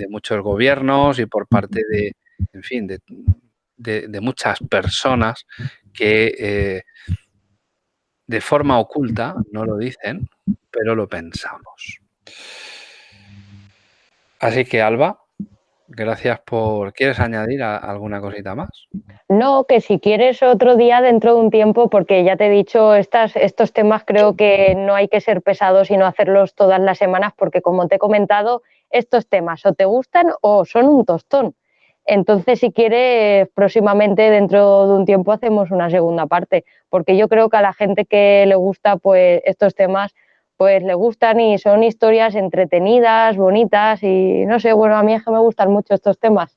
muchos gobiernos y por parte de, en fin, de, muchas personas que eh, de forma oculta no lo dicen, pero lo pensamos. Así que, Alba, Gracias por... ¿Quieres añadir alguna cosita más? No, que si quieres otro día dentro de un tiempo, porque ya te he dicho, estas, estos temas creo que no hay que ser pesados y no hacerlos todas las semanas, porque como te he comentado, estos temas o te gustan o son un tostón. Entonces, si quieres, próximamente, dentro de un tiempo, hacemos una segunda parte, porque yo creo que a la gente que le gusta pues, estos temas, pues le gustan y son historias entretenidas, bonitas y no sé, bueno, a mí es que me gustan mucho estos temas.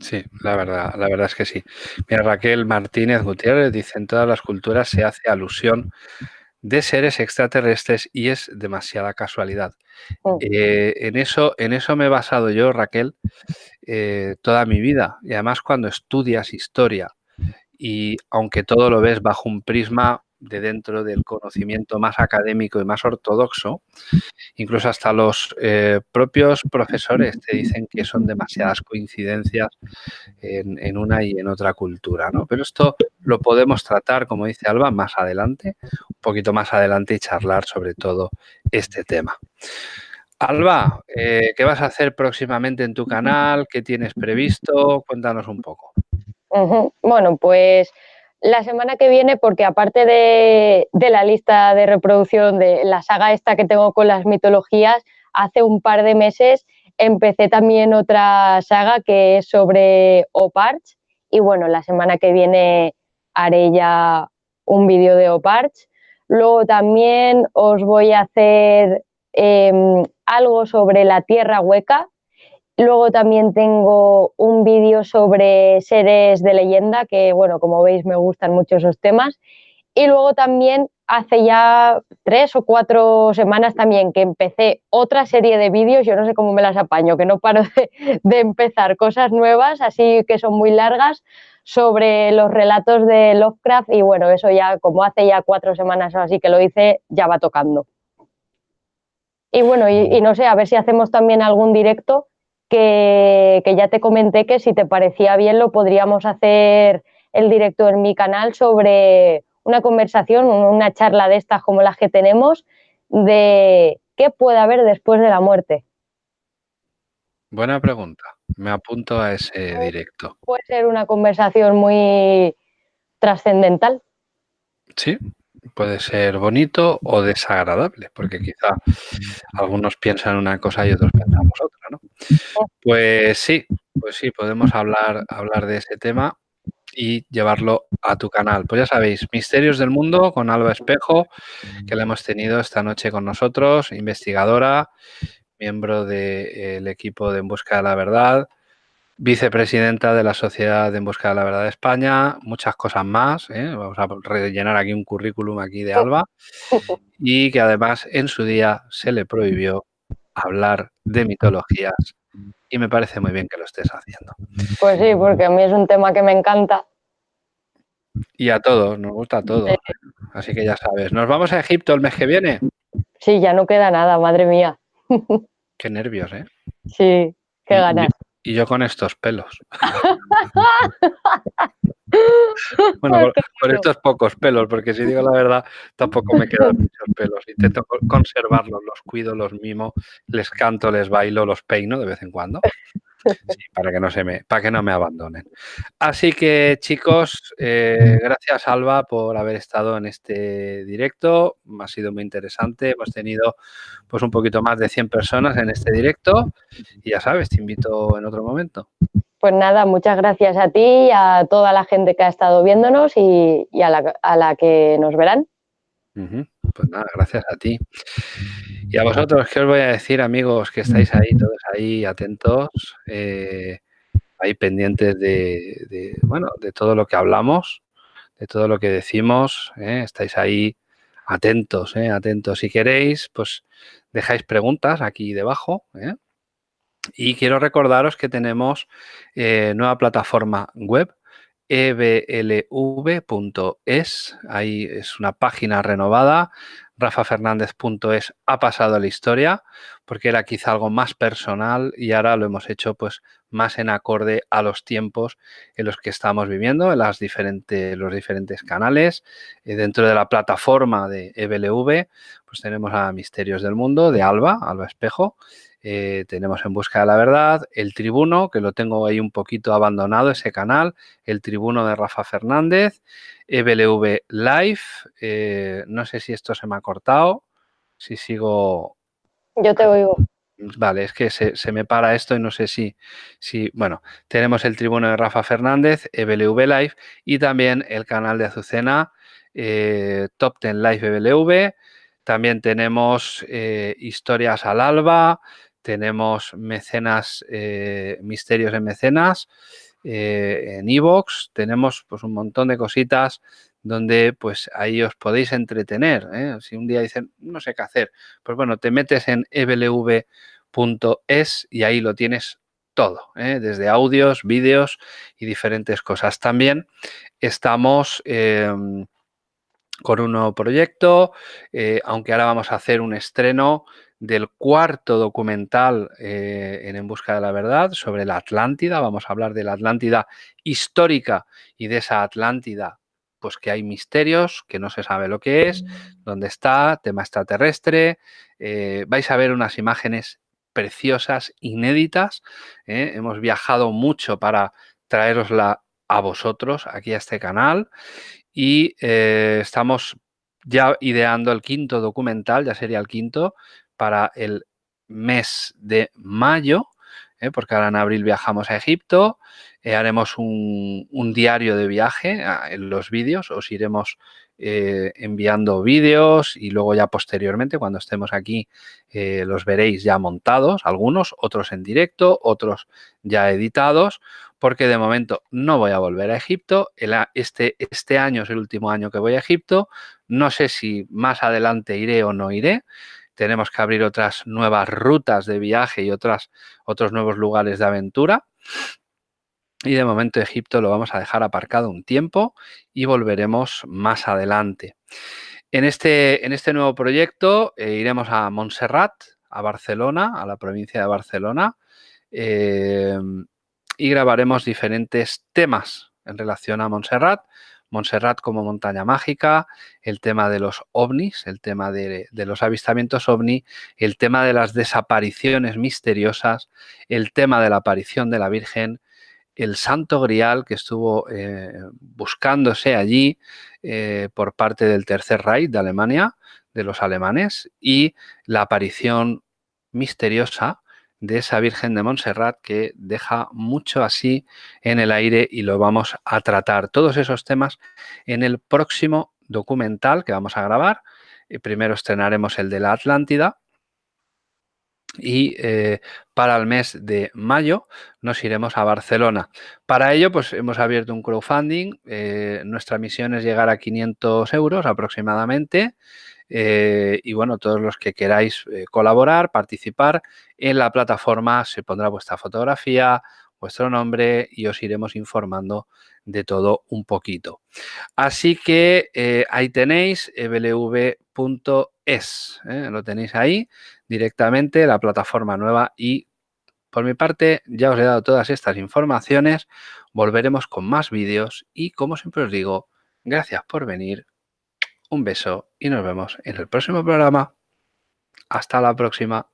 Sí, la verdad, la verdad es que sí. Mira, Raquel Martínez Gutiérrez dice, en todas las culturas se hace alusión de seres extraterrestres y es demasiada casualidad. Mm. Eh, en, eso, en eso me he basado yo, Raquel, eh, toda mi vida. Y además cuando estudias historia y aunque todo lo ves bajo un prisma de dentro del conocimiento más académico y más ortodoxo, incluso hasta los eh, propios profesores te dicen que son demasiadas coincidencias en, una y en otra cultura, ¿no? Pero esto lo podemos tratar, como dice Alba, más adelante, un poquito más adelante y charlar sobre todo este tema. Alba, eh, ¿qué vas a hacer próximamente en tu canal? ¿Qué tienes previsto? Cuéntanos un poco. Bueno, pues la semana que viene, porque aparte de, la lista de reproducción de la saga esta que tengo con las mitologías, hace un par de meses empecé también otra saga que es sobre Oparch y bueno, la semana que viene haré ya un vídeo de Oparch. Luego también os voy a hacer em, algo sobre la tierra hueca, Luego también tengo un vídeo sobre seres de leyenda, que bueno, como veis me gustan mucho esos temas. Y luego también hace ya tres o cuatro semanas también que empecé otra serie de vídeos, yo no sé cómo me las apaño, que no paro de, empezar cosas nuevas, así que son muy largas, sobre los relatos de Lovecraft y bueno, eso ya como hace ya cuatro semanas o así que lo hice, ya va tocando. Y bueno, y, no sé, a ver si hacemos también algún directo que, que ya te comenté que si te parecía bien lo podríamos hacer el directo en mi canal sobre una conversación, una charla de estas como las que tenemos, de qué puede haber después de la muerte. Buena pregunta. Me apunto a ese directo. Puede ser una conversación muy trascendental. Sí, puede ser bonito o desagradable, porque quizá algunos piensan una cosa y otros pensamos otra, ¿no? Pues sí, pues sí, podemos hablar, hablar de ese tema y llevarlo a tu canal. Pues ya sabéis, Misterios del Mundo con Alba Espejo, que la hemos tenido esta noche con nosotros, investigadora, miembro del equipo de En Busca de la Verdad, vicepresidenta de la Sociedad de En Busca de la Verdad de España, muchas cosas más. ¿eh? Vamos a rellenar aquí un currículum aquí de Alba y que además en su día se le prohibió hablar de mitologías y me parece muy bien que lo estés haciendo. Pues sí, porque a mí es un tema que me encanta. Y a todos, nos gusta todo. Así que ya sabes, ¿nos vamos a Egipto el mes que viene? Sí, ya no queda nada, madre mía. Qué nervios, ¿eh? Sí, qué ganas. Y yo con estos pelos. bueno, por, estos pocos pelos, porque si digo la verdad, tampoco me quedan muchos pelos. Intento conservarlos, los cuido, los mimo, les canto, les bailo, los peino de vez en cuando. para que no se me, para que no me abandonen. Así que chicos, eh, gracias Alba por haber estado en este directo. Ha sido muy interesante. Hemos tenido pues un poquito más de 100 personas en este directo. Y ya sabes, te invito en otro momento. Pues nada, muchas gracias a ti, a toda la gente que ha estado viéndonos y, a, la, que nos verán. Pues nada, gracias a ti. Y a vosotros, ¿qué os voy a decir, amigos, que estáis ahí, todos ahí atentos, eh, ahí pendientes de, bueno, de todo lo que hablamos, de todo lo que decimos, eh, estáis ahí atentos, eh, atentos. Si queréis, pues dejáis preguntas aquí debajo, ¿eh? Y quiero recordaros que tenemos eh, nueva plataforma web, eblv.es. Ahí es una página renovada. rafafernandez.es ha pasado a la historia porque era quizá algo más personal y ahora lo hemos hecho pues más en acorde a los tiempos en los que estamos viviendo, en los diferentes canales. Eh, dentro de la plataforma de EBLV, pues tenemos a Misterios del Mundo de Alba, Alba Espejo, eh, tenemos En Busca de la Verdad, El Tribuno, que lo tengo ahí un poquito abandonado, ese canal, El Tribuno de Rafa Fernández, EBLV Live, eh, no sé si esto se me ha cortado, si sigo... Yo te oigo. Vale, es que se, me para esto y no sé si, si... Bueno, tenemos El Tribuno de Rafa Fernández, EBLV Live y también el canal de Azucena, eh, Top Ten Live EBLV, también tenemos historias al alba, tenemos mecenas, eh, misterios en mecenas, eh, en iVoox, tenemos pues un montón de cositas donde pues ahí os podéis entretener. ¿eh? Si un día dicen, no sé qué hacer, pues bueno, te metes en eblv.es y ahí lo tienes todo, desde audios, vídeos y diferentes cosas. También estamos em, con un nuevo proyecto, aunque ahora vamos a hacer un estreno del cuarto documental eh, en En Busca de la Verdad sobre la Atlántida. Vamos a hablar de la Atlántida histórica y de esa Atlántida, pues que hay misterios, que no se sabe lo que es, dónde está, tema extraterrestre. Eh, vais a ver unas imágenes preciosas, inéditas. ¿eh? Hemos viajado mucho para traerosla a vosotros aquí a este canal y estamos ya ideando el quinto documental, ya sería el quinto, para el mes de mayo, ¿eh? porque ahora en abril viajamos a Egipto, eh, haremos un, diario de viaje ah, en los vídeos, os iremos eh, enviando vídeos y luego ya posteriormente, cuando estemos aquí, los veréis ya montados, algunos, otros en directo, otros ya editados, porque de momento no voy a volver a Egipto. este, este año es el último año que voy a Egipto. No sé si más adelante iré o no iré. Tenemos que abrir otras nuevas rutas de viaje y otras, otros nuevos lugares de aventura. Y de momento Egipto lo vamos a dejar aparcado un tiempo y volveremos más adelante. En este, en este nuevo proyecto eh, iremos a Montserrat, a Barcelona, a la provincia de Barcelona, em, y grabaremos diferentes temas en relación a Montserrat. Montserrat como montaña mágica, el tema de los ovnis, el tema de, de, los avistamientos ovni, el tema de las desapariciones misteriosas, el tema de la aparición de la Virgen, el Santo Grial que estuvo eh, buscándose allí eh, por parte del Tercer Reich de Alemania, de los alemanes, y la aparición misteriosa de esa Virgen de Montserrat que deja mucho así en el aire y lo vamos a tratar. Todos esos temas en el próximo documental que vamos a grabar. Eh, primero estrenaremos el de la Atlántida, y eh, para el mes de mayo nos iremos a Barcelona. Para ello, pues hemos abierto un crowdfunding. Eh, nuestra misión es llegar a 500 euros aproximadamente. Eh, y bueno, todos los que queráis colaborar, participar en la plataforma, se pondrá vuestra fotografía, vuestro nombre y os iremos informando de todo un poquito. Así que ahí tenéis blv.es, lo tenéis ahí directamente la plataforma nueva y por mi parte ya os he dado todas estas informaciones, volveremos con más vídeos y como siempre os digo, gracias por venir, un beso y nos vemos en el próximo programa. Hasta la próxima.